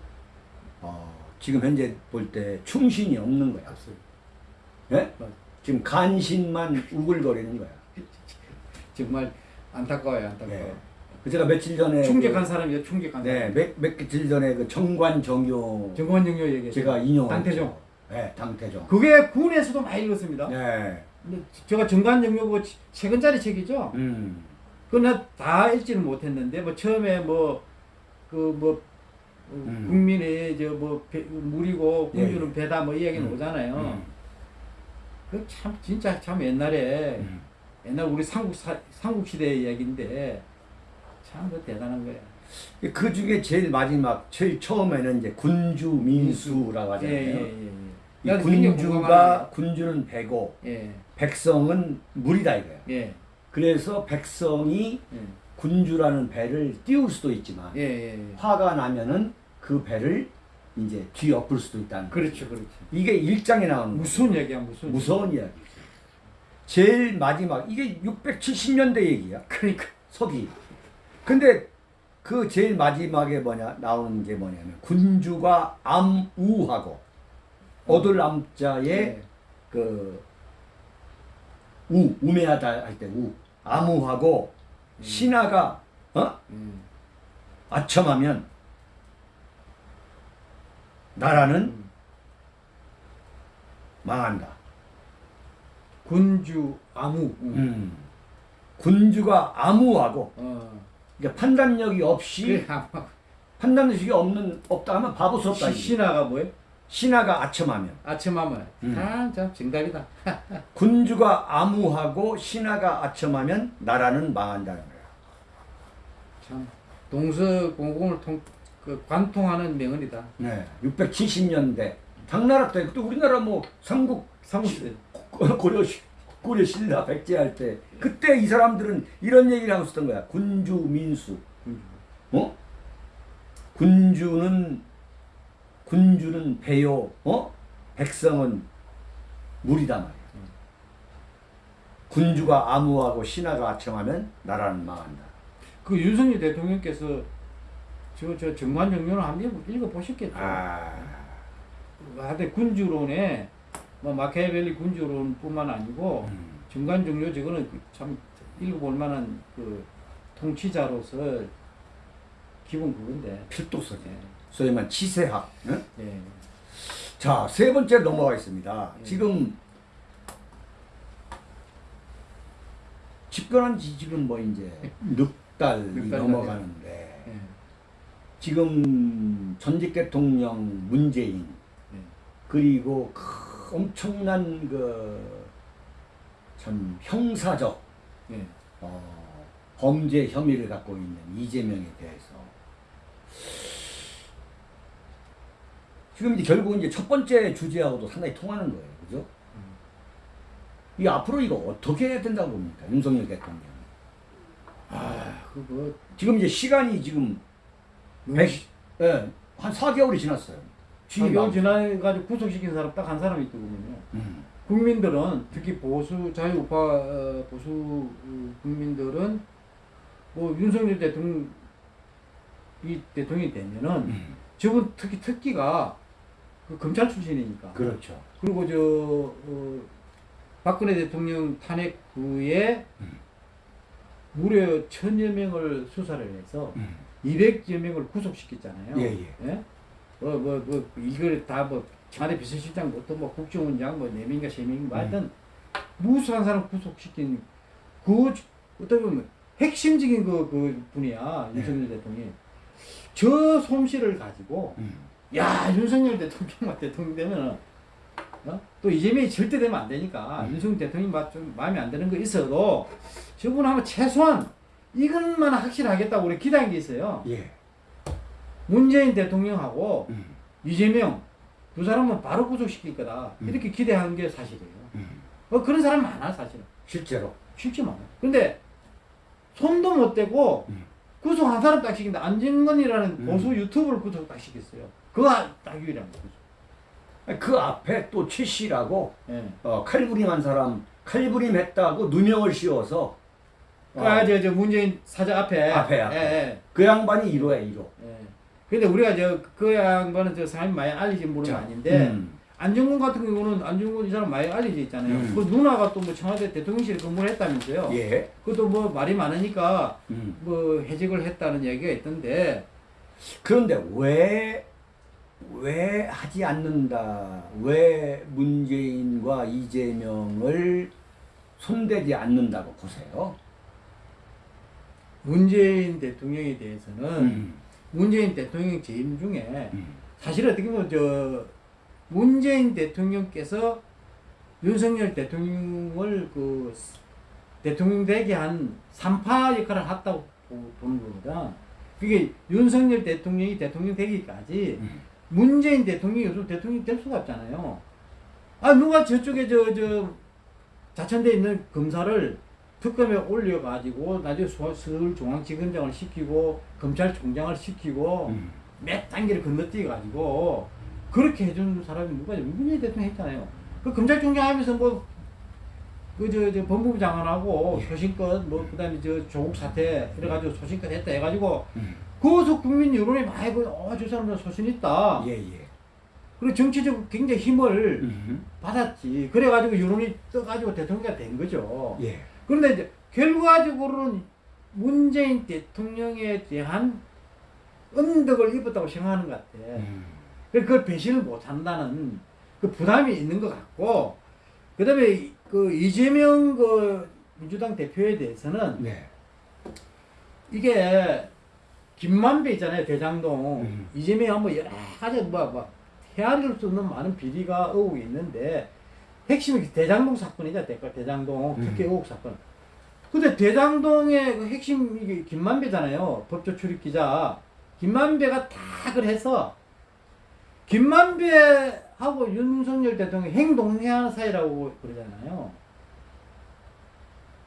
어, 지금 현재 볼 때 충신이 없는 거야. 예? 맞아. 지금 간신만 우글거리는 거야. 정말 안타까워요, 안타까워. 네. 그 제가 며칠 전에 충격한 사람이요, 충격한 그, 네, 사람. 몇, 며칠 전에 그 정관 정교 정권 정료 얘기. 제가 인용 당태종. 네, 당태종. 그게 군에서도 많이 읽었습니다. 네. 근데 제가 정관 정료 그 최근짜리 책이죠. 음. 그나 다 읽지는 못했는데 뭐 처음에 뭐 그뭐 음. 국민의 저뭐 물이고 예, 군주는 배다 뭐이 얘기는 음. 오잖아요. 음. 그참 진짜 참 옛날에 음. 옛날 우리 삼국 사, 삼국 시대 이야기인데 참 그 대단한 거야. 그 중에 제일 마지막, 제일 처음에는 이제 군주 민수라고 하잖아요. 예 예 예. 이 군주가 군주는 배고 예. 백성은 물이다 이거야. 예. 그래서 백성이 예. 군주라는 배를 띄울 수도 있지만 예. 예. 화가 나면은 그 배를 이제 뒤엎을 수도 있다는. 그렇죠, 그렇죠. 이게 일장에 나오는 무슨 얘기야, 무슨. 무서운 이야기. 제일 마지막 이게 670년대 얘기야. 그러니까. 서기. 근데 그 제일 마지막에 뭐냐 나오는 게 뭐냐면 군주가 암우하고 얻을 암자에 예. 그 우, 우매하다 할 때 우, 암우하고 신하가 어? 음. 아첨하면 나라는 음. 망한다. 군주 아무. 음. 음. 군주가 암우하고 어. 그러니까 판단력이 없이 그래, 판단력이 없는 없다 하면 바보스럽다. 시-. 신하가 뭐예요? 신하가 아첨하면 아침하면. 음. 아, 참 정답이다. 군주가 암우하고 신하가 아첨하면 나라는 망한다는 거야. 참 동서 공공을 통, 그 관통하는 명언이다. 네, 670년대 당나라 때 그때 우리나라 뭐 삼국 삼국시대. 고려 시- 고려 신라 백제할 때 그때 이 사람들은 이런 얘기를 하고 있었던 거야. 군주 민수. 어? 군주는 군주는 배요. 어? 백성은 물이다 말이야. 군주가 암우하고 신하가 아첨하면 나라는 망한다. 그 윤석열 대통령께서 저, 저 정관정론을 한번 읽어 보셨겠죠. 아, 하여튼 군주론에 뭐 마키아벨리 군주론뿐만 아니고 음. 정관정료 저거는 그참 읽어볼 만한 그 통치자로서 기본 그건데. 필독서지. 예. 소위 말 치세학. 응? 예. 자, 세 번째 넘어가겠습니다. 예. 지금 집권한 지 지금 뭐 이제 넉 달이 넘어가는데 예. 지금 전직 대통령 문재인 예. 그리고 그 엄청난 그 참 형사적 예. 어, 범죄 혐의를 갖고 있는 이재명에 대해서 지금 이제 결국 이제 첫 번째 주제하고도 상당히 통하는 거예요, 그죠? 이 앞으로 이거 어떻게 해야 된다고 봅니까, 윤석열 대통령? 아, 그거 지금 이제 시간이 지금 너무 백, 예, 한 4개월이 지났어요. 4개월 안- 지나가지고 구속시킨 사람 딱 한 사람이 있더군요. 음. 국민들은 특히 보수 자유우파 어, 보수 어, 국민들은 뭐 윤석열 대통령 이 대통령이 되면은 음. 저분 특히 특기가 그 검찰 출신이니까 그렇죠. 그리고 저 어, 박근혜 대통령 탄핵 후에 음. 무려 천여 명을 수사를 해서 음. 200여 명을 구속시켰잖아요. 예, 예. 뭐, 뭐, 뭐, 이걸 다 뭐, 청와대 비서실장부터 뭐, 국정원장 뭐, 4명인가 3명인가 뭐 하여튼, 무수한 사람 구속시킨, 그, 어떻게 보면, 핵심적인 그, 그 분이야, 네. 윤석열 대통령이. 저 솜씨를 가지고, 음. 야, 윤석열 대통령만 대통령 되면은, 어? 또 이재명이 절대 되면 안 되니까, 음. 윤석열 대통령이 막좀 마음에 안 드는 거 있어도, 저분 하면 최소한, 이것만 확실하겠다고 우리 기대한 게 있어요. 예. 문재인 대통령하고 음. 이재명 두 사람은 바로 구속시킬 거다. 음. 이렇게 기대한 게 사실이에요. 음. 어, 그런 사람 많아, 사실은. 실제로. 쉽지 많아. 근데 손도 못 대고 음. 구속 한 사람 딱 시킨다. 안진건이라는 음. 보수 유튜브를 구속 딱 시켰어요. 그거 딱 유일한 거죠. 그 앞에 또 최씨라고 예. 어, 칼부림한 사람 칼부림했다고 누명을 씌워서 어, 아, 저, 저 문재인 사자 앞에. 앞에, 앞에. 예, 예. 그 양반이 1호야 1호. 예. 근데 우리가 저, 그 양반은 저 사람이 많이 알려진 분은 아닌데, 음. 안정근 같은 경우는 안정근 이 사람 많이 알려져 있잖아요. 음. 그 누나가 또 뭐 청와대 대통령실에 근무를 했다면서요. 예. 그것도 뭐 말이 많으니까 음. 뭐 해직을 했다는 얘기가 있던데 그런데 왜, 왜 하지 않는다? 왜 문재인과 이재명을 손대지 않는다고 보세요? 문재인 대통령에 대해서는 음. 문재인 대통령 재임 중에 음. 사실 어떻게 보면 저 문재인 대통령께서 윤석열 대통령을 그 대통령 되게 한 삼파 역할을 했다고 보- 보는 거거든. 그게 윤석열 대통령이 대통령 되기까지 음. 문재인 대통령이 요즘 대통령이 될 수가 없잖아요. 아 누가 저쪽에 저 저 자천돼 있는 검사를 특검에 올려가지고 나중에 서- 서울중앙지검장을 시키고 검찰총장을 시키고 음. 몇 단계를 건너뛰어가지고 그렇게 해준 사람이 누가? 문재인 대통령 했잖아요. 그 검찰총장 하면서 뭐 그저 저 법무부 장관하고 예. 소신껏 뭐 그다음에 저 조국 사태 이래가지고 소신껏 했다 해가지고 음. 거기서 국민 여론이 많이 그 어저 사람들 소신 있다. 예, 예. 그리고 정치적으로 굉장히 힘을 음. 받았지. 그래가지고 여론이 떠가지고 대통령이 된 거죠. 예. 그런데 이제 결과적으로는 문재인 대통령에 대한 언덕을 입었다고 생각하는 것 같아. 음. 그래서 그걸 배신을 못 한다는 그 부담이 있는 것 같고, 그 다음에 그 이재명 그 민주당 대표에 대해서는 네. 이게 김만배 있잖아요, 대장동. 음. 이재명 한번 여러 가지 뭐, 뭐, 헤아릴 수 없는 많은 비리가 의혹이 있는데, 핵심이 대장동 사건이죠, 대- 대장동 특혜 음. 의혹 사건. 근데 대장동의 그 핵심, 이게 김만배잖아요. 법조 출입 기자. 김만배가 다 그걸 해서, 김만배하고 윤석열 대통령이 행동해하는 사이라고 그러잖아요.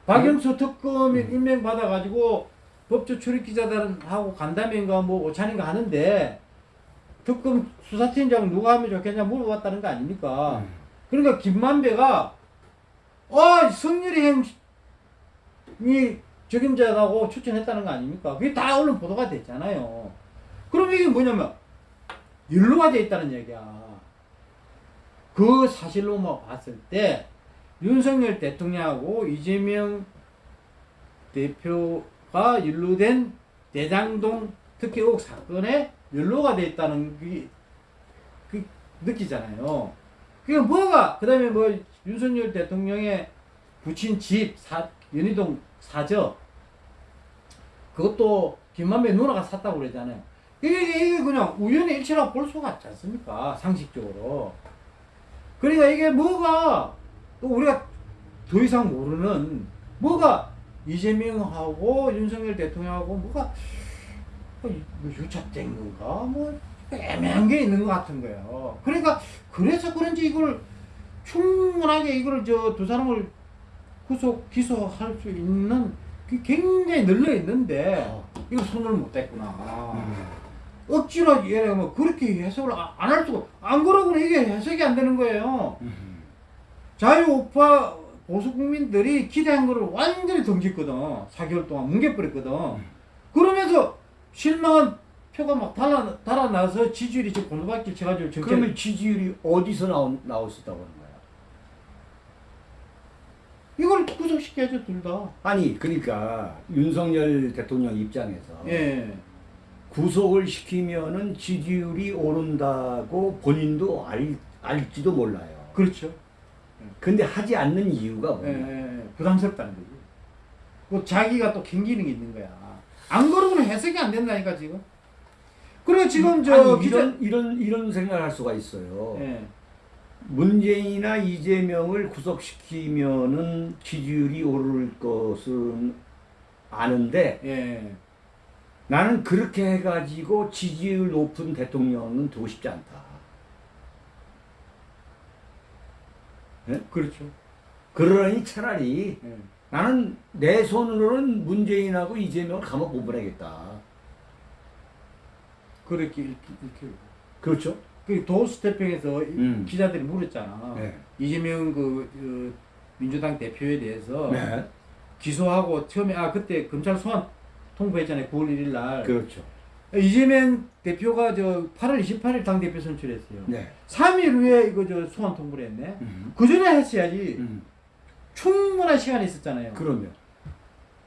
박영수 특검이 음. 임명받아가지고 법조 출입 기자들하고 간담회인가 뭐 오찬인가 하는데 특검 수사팀장 누가 하면 좋겠냐 물어봤다는 거 아닙니까? 음. 그러니까 김만배가 어 성렬이 형 이 적임자라고 추천했다는 거 아닙니까? 그게 다 언론 보도가 됐잖아요. 그럼 이게 뭐냐면 연루가 돼 있다는 얘기야. 그 사실로만 봤을 때 윤석열 대통령하고 이재명 대표가 연루된 대장동 특혜 의혹 사건에 연루가 돼 있다는 게 그, 느끼잖아요. 그게 뭐가 그 다음에 뭐 윤석열 대통령의 부친 집 사, 연희동 사저 그것도 김만배 누나가 샀다고 그러잖아요. 이게, 이게 그냥 우연의 일치라고 볼 수가 없지 않습니까? 상식적으로. 그러니까 이게 뭐가 또 우리가 더 이상 모르는 뭐가 이재명하고 윤석열 대통령하고 뭐가 뭐 유착된 건가 뭐 애매한 게 있는 것 같은 거예요. 그러니까 그래서 그런지 이걸 충분하게 이걸 저 두 사람을 구속 기소할 수 있는 그 굉장히 널려 있는데 이거 손을 못 댔구나. 음. 억지로 얘뭐 그렇게 해석을 안 할 수가 안 그러고는 이게 해석이 안 되는 거예요. 음. 자유 우파 보수 국민들이 기대한 거를 완전히 던졌거든. 4개월 동안 뭉개버렸거든. 그러면서 실망한 표가 막 달아, 달아나서 지지율이 지금 곤두박질 쳐가지고 그러면 지지율이 어디서 나오, 나왔었다고 하는 거야? 이걸 구속시켜야죠 둘 다. 아니 그러니까 윤석열 대통령 입장에서 예. 구속을 시키면은 지지율이 오른다고 본인도 알, 알지도 몰라요. 그렇죠. 근데 하지 않는 이유가 예, 뭐냐? 예, 예. 부담스럽다는 거지. 그 자기가 또 캥기는 게 있는 거야. 안 그러고는 해석이 안 된다니까 지금. 그리고 지금 저 아니, 기자 이런 이런 이런 생각을 할 수가 있어요. 예. 문재인이나 이재명을 구속시키면은 지지율이 오를 것은 아는데 예. 나는 그렇게 해가지고 지지율 높은 대통령은 되고 싶지 않다. 예? 그렇죠. 그러니 차라리 예. 나는 내 손으로는 문재인하고 이재명을 감옥 못 보내겠다. 그렇게 이렇게, 이렇게. 그렇죠? 그 도스태핑에서 음. 기자들이 물었잖아. 네. 이재명 그, 그 민주당 대표에 대해서 네. 기소하고 처음에 아 그때 검찰 소환 통보했잖아요. 9월 1일 날. 그렇죠. 이재명 대표가 저 8월 28일 당 대표 선출했어요. 네. 3일 후에 이거 저 소환 통보를 했네. 음. 그 전에 했어야지. 음. 충분한 시간이 있었잖아요. 그러면.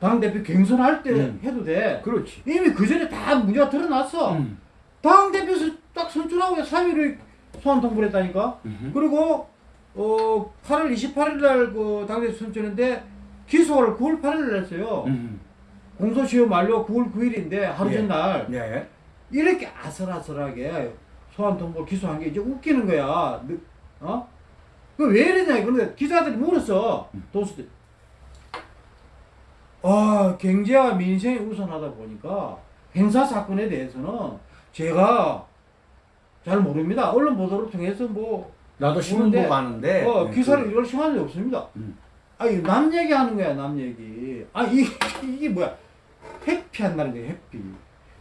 당 대표 경선할 때 음. 해도 돼. 그렇지. 이미 그 전에 다 문제가 드러났어. 음. 당 대표 선- 딱 선출하고 3일 후에 소환 통보를 했다니까. 음. 그리고 어 8월 28일 날그 당대표 선출했는데 기소를 9월 8일 날 했어요. 음. 공소시효 만료 9월 9일인데 하루 예. 전날 네. 이렇게 아슬아슬하게 소환 통보 기소한 게 이제 웃기는 거야. 느- 어? 그왜 이러냐? 그런데 기자들이 물었어. 도수들. 아, 경제와 민생이 우선하다 보니까 행사 사건에 대해서는 제가 잘 모릅니다. 언론 보도를 통해서 뭐 나도 신문 보고 하는데. 어, 네, 기사를 그- 읽을 시간이 없습니다. 음. 아니 남 얘기하는 거야 남 얘기. 아 이게 이게 뭐야? 회피한다는 거야 회피.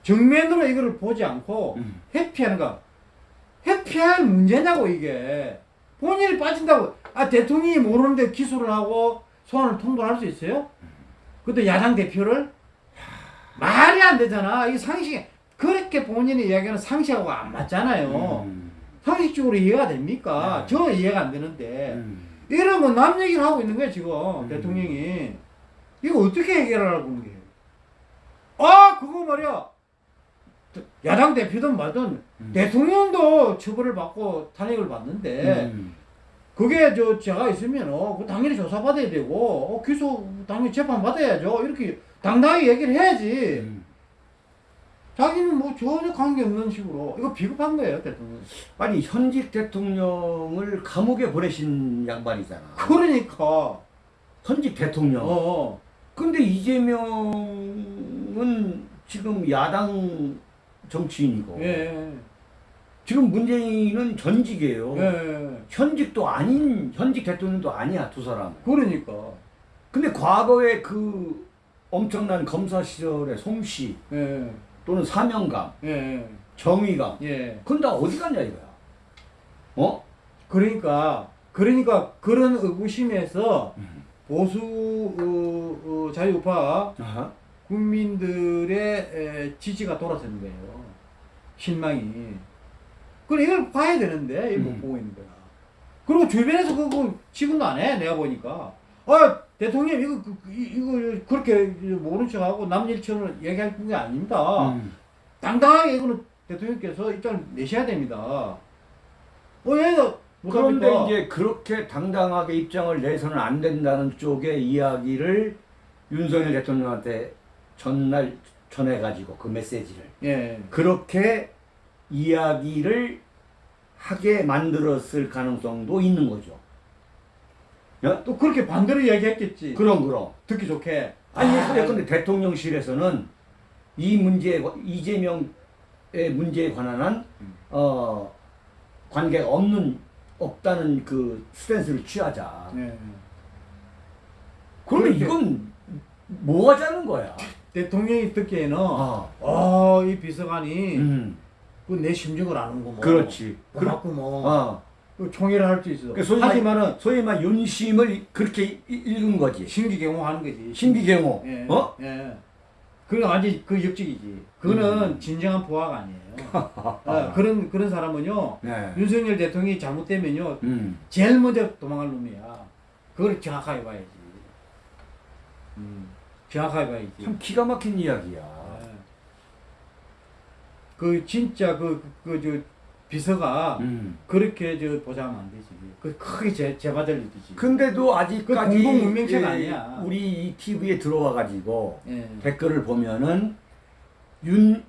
정면으로 이거를 보지 않고 음. 회피하는 거. 회피할 문제냐고 이게. 본인이 빠진다고. 아 대통령이 모르는데 기소를 하고 소환을 통보할 수 있어요? 그것도 야당 대표를 말이 안 되잖아. 이게 상식 그렇게 본인이 이야기하는 상식하고 안 맞잖아요. 음. 상식적으로 이해가 됩니까? 네. 저 이해가 안 되는데. 음. 이러면 남 얘기를 하고 있는 거야 지금 음. 대통령이 이거 어떻게 해결하라고 하는 거예요 아 그거 말이야 야당 대표든 말든 음. 대통령도 처벌을 받고 탄핵을 받는데 음. 그게 저 제가 있으면 어, 그 당연히 조사받아야 되고 어, 기소 당연히 재판 받아야죠 이렇게 당당하게 얘기를 해야지 음. 자기는 뭐 전혀 관계없는 식으로 이거 비겁한 거예요 대통령 아니 현직 대통령을 감옥에 보내신 양반이잖아. 그러니까 현직 대통령. 어 근데 이재명은 지금 야당 정치인이고 예. 지금 문재인은 전직이에요. 예. 현직도 아닌 현직 대통령도 아니야 두 사람. 그러니까. 근데 과거에 그 엄청난 검사 시절의 솜씨 예. 또는 사명감, 예. 정의감, 예. 그건 다 어디 갔냐 이거야. 어? 그러니까 그러니까 그런 의구심에서 음. 보수 어, 어, 자유우파 아하. 국민들의 에, 지지가 돌아서는 거예요. 실망이. 그래 이걸 봐야 되는데 이걸 못 음. 보고 있는 거야. 그리고 주변에서 그거 지금도 안 해. 내가 보니까. 아 대통령 이거 그- 그- 이거 그렇게 모른 척하고 남 일처럼 얘기할 게 아닙니다. 음. 당당하게 이거는 대통령께서 입장을 내셔야 됩니다. 어, 얘가 그런데 이제 그렇게 당당하게 입장을 내서는 안 된다는 쪽의 이야기를 윤석열 대통령한테 전날 전해가지고 그 메시지를 예, 그렇게 이야기를 하게 만들었을 가능성도 있는 거죠. 야? 또 그렇게 반대로 이야기했겠지. 그럼 그럼. 듣기 좋게. 아니 아, 근데 대통령실에서는 이 문제에 관- 이재명의 문제에 관한 한 음. 어, 관계가 없는 없다는 그 스탠스를 취하자. 예. 그러면 이건 뭐 하자는 거야? 대통령이 듣기에는 아, 어, 이 비서관이 음, 그내 심정을 아는구먼. 그렇지. 고맙구먼. 어, 그 총회를 할 수 있어. 그 소위 하지만은 말, 소위 말 윤심을 그렇게 이- 읽은 거지. 신기경호 하는 거지. 신기경호. 예. 어? 예. 그건 완전 그 역직이지. 그거는 음. 진정한 부하가 아니에요. 어, 그런 그런 사람은요. 네. 윤석열 대통령이 잘못되면요. 음. 제일 먼저 도망갈 놈이야. 그걸 정확하게 봐야지. 음. 정확하게 봐야지. 참 기가 막힌 이야기야. 예. 그 진짜 그 그저 비서가 음. 그렇게 저 보자면 안 되지. 그 크게 제 제바들리듯이. 근데도 아직까지 그 공동 문명체가 예, 아니야. 우리 이 TV에 들어와 가지고 예. 댓글을 보면은 윤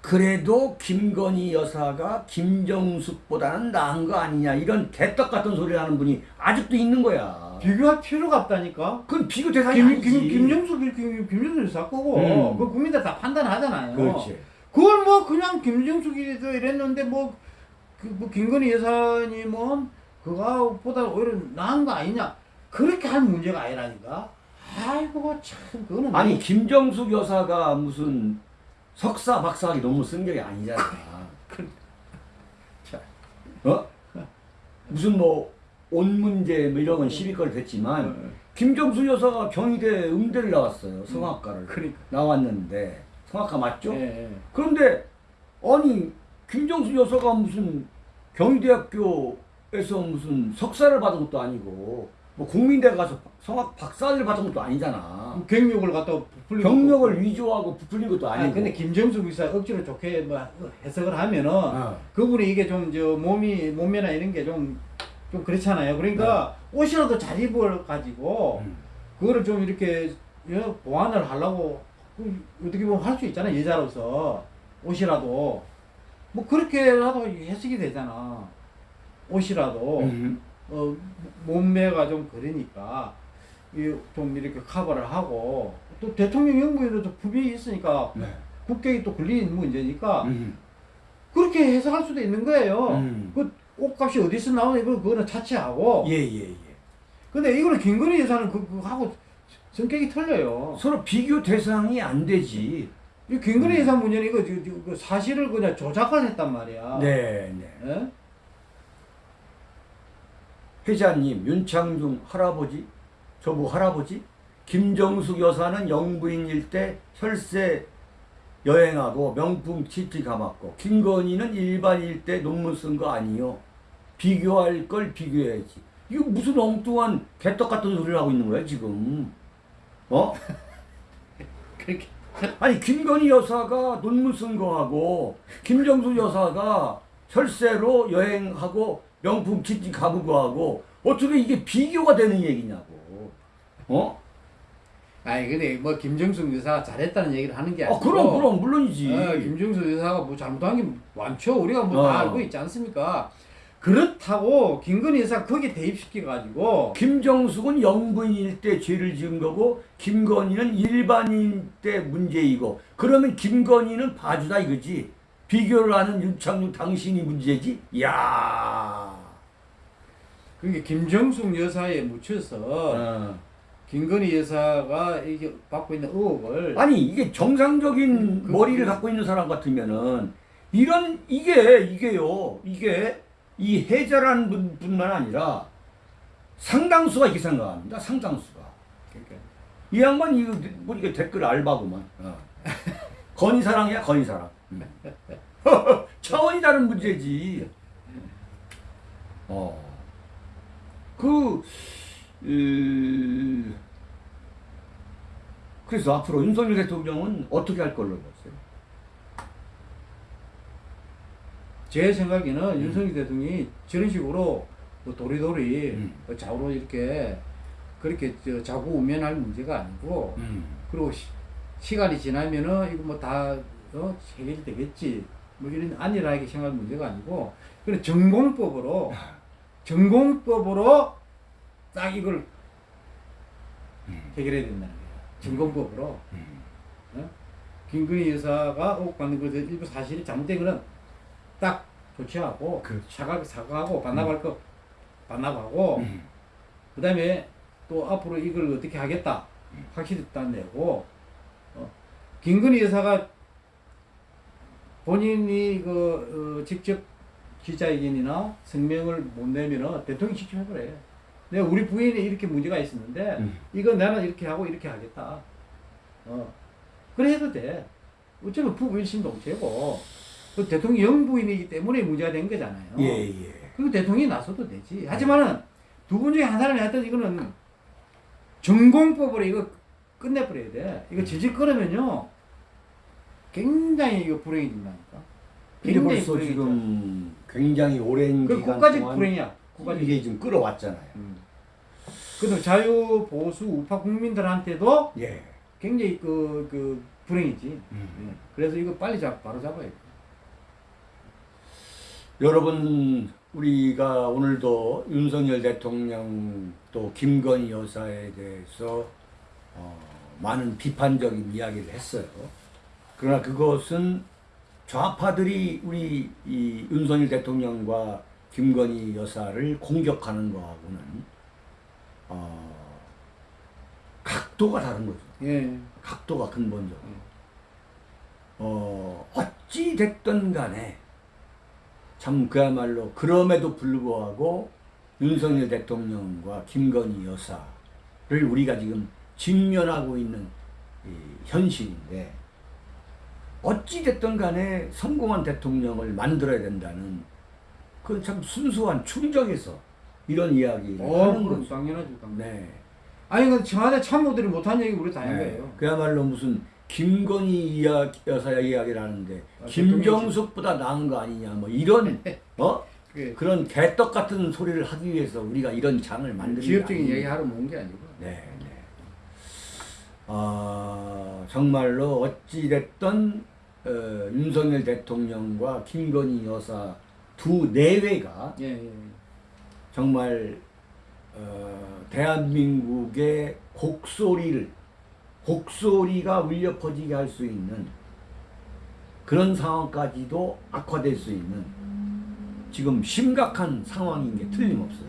그래도 김건희 여사가 김정숙보다는 나은 거 아니냐 이런 개떡 같은 소리를 하는 분이 아직도 있는 거야. 비교할 필요가 없다니까. 그건 비교 대상이 김, 아니지. 김, 김정숙, 김, 김정숙 사고고, 음. 그 국민들 다 판단하잖아요. 그렇지. 그걸 뭐 그냥 김정숙이도 이랬는데 뭐, 그, 뭐 김건희 여사님은 그거보다 오히려 나은 거 아니냐. 그렇게 할 문제가 아니라니까. 아이고, 참, 그거는. 아니 뭐- 김정숙 여사가 무슨 석사 박사학위 논문 쓴 게 아니잖아. 자. 어? 무슨 뭐 온 문제 뭐 이런 건 시비거리 됐지만 어, 김정숙 여사가 경희대 음대를 나왔어요. 성악과를 그러니까. 나왔는데 성악과 맞죠? 예, 예. 그런데 아니 김정숙 여사가 무슨 경희대학교에서 무슨 석사를 받은 것도 아니고 뭐 국민대 가서 성악 박사를 받은 것도 아니잖아. 경력을 갖다 부풀린 경력을 것도- 위조하고 부풀린 것도 아니 아니고. 근데 김정숙 의사 억지로 좋게 뭐 해석을 하면은 어. 그분이 이게 좀 저 몸이 몸매나 이런 게 좀 좀 그렇잖아요. 그러니까 옷이라도 잘 입을 가지고 음. 그거를 좀 이렇게 예, 보완을 하려고 그 어떻게 보면 할 수 있잖아 여자로서 옷이라도 뭐 그렇게라도 해석이 되잖아 옷이라도 음. 어, 몸매가 좀 그러니까 이좀 이렇게 커버를 하고 또 대통령 연구에도 부비 있으니까 네. 국격이 또 걸리는 문제니까 음. 그렇게 해석할 수도 있는 거예요. 음. 그 옷값이 어디서 나오는 거 그거는 차치하고. 예, 예, 예. 근데 이거는 김건희 여사는 그, 그 하고 성격이 틀려요. 서로 비교 대상이 안 되지. 이 김건희 음. 여사 문제는 이거 그 사실을 그냥 조작을 했단 말이야. 네, 네. 예? 회장님, 윤창중 할아버지, 저보고 할아버지, 김정숙 여사는 영부인일 때 혈세 여행하고 명품 치티 감았고 김건희는 일반일 때 논문 쓴 거 아니요. 비교할 걸 비교해야지. 이거 무슨 엉뚱한 개떡 같은 소리를 하고 있는 거야 지금? 어? 그렇게. 아니 김건희 여사가 논문 쓴 거하고 김정숙 여사가 혈세로 여행하고 명품 치킨 가본 거하고 어떻게 이게 비교가 되는 얘기냐고. 어? 아니 근데 뭐 김정숙 여사가 잘했다는 얘기를 하는 게 아니고. 아 그럼 그럼 물론이지. 어, 김정숙 여사가 뭐 잘못한 게 많죠. 우리가 뭐다 어. 알고 있지 않습니까? 그렇다고 김건희 여사 거기에 대입시켜 가지고 김정숙은 영부인일 때 죄를 지은 거고 김건희는 일반인 때 문제이고 그러면 김건희는 봐주다 이거지. 비교를 하는 윤창중 당신이 문제지. 야. 그게 김정숙 여사에 묻혀서 어. 김건희 여사가 이게 받고 있는 의혹을 아니 이게 정상적인 그- 머리를 갖고 있는 사람 같으면은 이런 이게 이게요 이게 이 해자라는 분, 뿐만 아니라 상당수가 이렇게 생각합니다. 상당수가. 이 양반 이거 보니까 댓글 알바구만. 어. 건희사랑이야 건희사랑. 음. 차원이 다른 문제지. 어 그 으, 그래서 앞으로 윤석열 대통령은 어떻게 할 걸로 보세요? 제 생각에는 음. 윤석열 대통령이 저런 식으로 뭐 도리도리 음. 뭐 좌우로 이렇게 그렇게 저 자구 우면할 문제가 아니고 음. 그리고 시, 간이 지나면은 이거 뭐다 어, 해결되겠지 뭐 이런 안일하게 생각할 문제가 아니고 그런 전공법으로 전공법으로 딱 이걸 해결해야 된다는 거예요. 전공법으로 음. 어? 김건희 여사가 억받는 것에 일부 사실이 잘못된 거는 딱 조치하고 그렇죠. 사과 사과하고 반납할 거 반납하고 음. 그 다음에 또 앞으로 이걸 어떻게 하겠다 확실히 딱 내고 어, 김건희 여사가 본인이 그 어, 직접 기자회견이나 성명을 못 내면은 대통령 직접 해버려. 내가 우리 부인이 이렇게 문제가 있었는데 음. 이거 나는 이렇게 하고 이렇게 하겠다. 어. 그래 해도 돼. 어차피 부부 일심동체고 그 대통령 영부인이기 때문에 문제가 된 거잖아요. 예, 예. 그리고 대통령이 나서도 되지. 하지만은 두 분 중에 한 사람이 하여튼 이거는 전공법으로 이거 끝내버려야 돼. 이거 질질 끌으면요. 굉장히 이거 불행해진다니까. 굉장히 벌써 불행해져. 지금 굉장히 오랜 그 기간 국가적 동안 불행이야. 국가적. 이게 지금 끌어왔잖아요. 음. 그래도 자유 보수 우파 국민들한테도 예. 굉장히 그, 그 불행이지. 음. 예. 그래서 이거 빨리 잡 바로 잡아야 돼. 여러분 우리가 오늘도 윤석열 대통령 또 김건희 여사에 대해서 어, 많은 비판적인 이야기를 했어요. 그러나 그것은 좌파들이 우리 이 윤석열 대통령과 김건희 여사를 공격하는 거하고는 어, 각도가 다른 거죠. 예. 각도가 근본적으로. 음. 어, 어찌 됐든 간에 참 그야말로 그럼에도 불구하고 윤석열 대통령과 김건희 여사를 우리가 지금 직면하고 있는 이 현실인데 어찌 됐든 간에 성공한 대통령을 만들어야 된다는 그참 순수한 충정에서 이런 이야기를 어, 하는 거죠. 당연하죠. 당연. 네. 아니 그 청와대 참모들이 못한 얘기 우리 다한 네. 거예요. 그야말로 무슨 김건희 이야기, 여사 이야기를 하는데 아, 김정숙보다 나은 거 아니냐 뭐 이런 어 그게 그런 개떡 같은 소리를 하기 위해서 우리가 이런 장을 만드는 기업적인 게 얘기 아니에요. 하러 모은 게 아니고. 네, 네. 아 정말로 어찌 됐든 어, 윤석열 대통령과 김건희 여사 두 내외가 예, 예. 예. 정말 어, 대한민국의 곡소리를 곡소리가 울려 퍼지게 할 수 있는 그런 상황까지도 악화될 수 있는 지금 심각한 상황인 게 틀림없어요.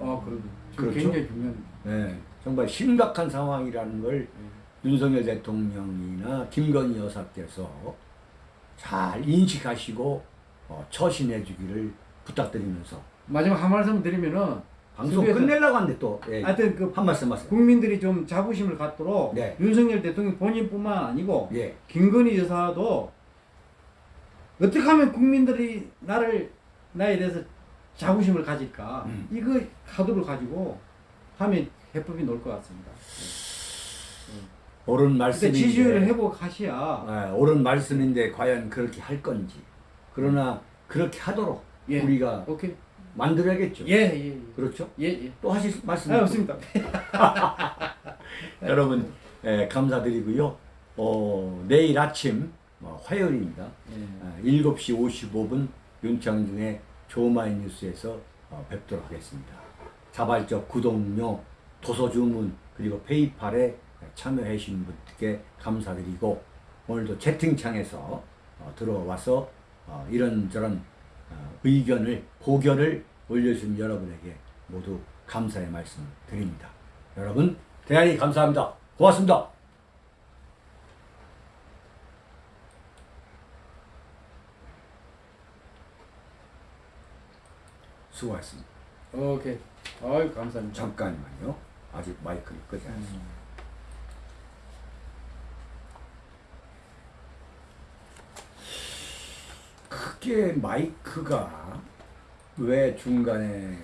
아. 지금 그렇죠? 굉장히 중요한. 네, 정말 심각한 상황이라는 걸 예. 윤석열 대통령이나 김건희 여사께서 잘 인식하시고 어, 처신해 주기를 부탁드리면서 마지막 한 말씀 드리면은 방송 끝내려고 하는데 또 예, 하여튼 그 한 말씀 하세요. 국민들이 좀 자부심을 갖도록 네. 윤석열 대통령 본인뿐만 아니고 예. 김건희 여사도 어떻게 하면 국민들이 나를 나에 대해서 자부심을 가질까 음. 이거 카드를 가지고 하면 해법이 나올 것 같습니다. 옳은 근데 말씀인데 지지율을 회복하셔야 예, 옳은 말씀인데 과연 그렇게 할 건지 그러나 그렇게 하도록 예. 우리가 오케이 만들어야겠죠. 예 예 예. 그렇죠? 예, 예. 또 하실 말씀 아, 없습니다. 여러분 예, 감사드리고요. 어, 내일 아침 어, 화요일입니다. 예. 아, 7시 55분 윤창중의 조마이 뉴스에서 어, 뵙도록 하겠습니다. 자발적 구독료, 도서 주문 그리고 페이팔에 참여해 주신 분께 감사드리고 오늘도 채팅창에서 어, 들어와서 어, 이런저런 어, 의견을 고견을 올려주신 여러분에게 모두 감사의 말씀 드립니다. 여러분 대단히 감사합니다. 고맙습니다. 수고하셨습니다. 오케이. 아유 감사합니다. 잠깐만요. 아직 마이크를 끄지 않았습니다. 음. 크게 마이크가 왜 중간에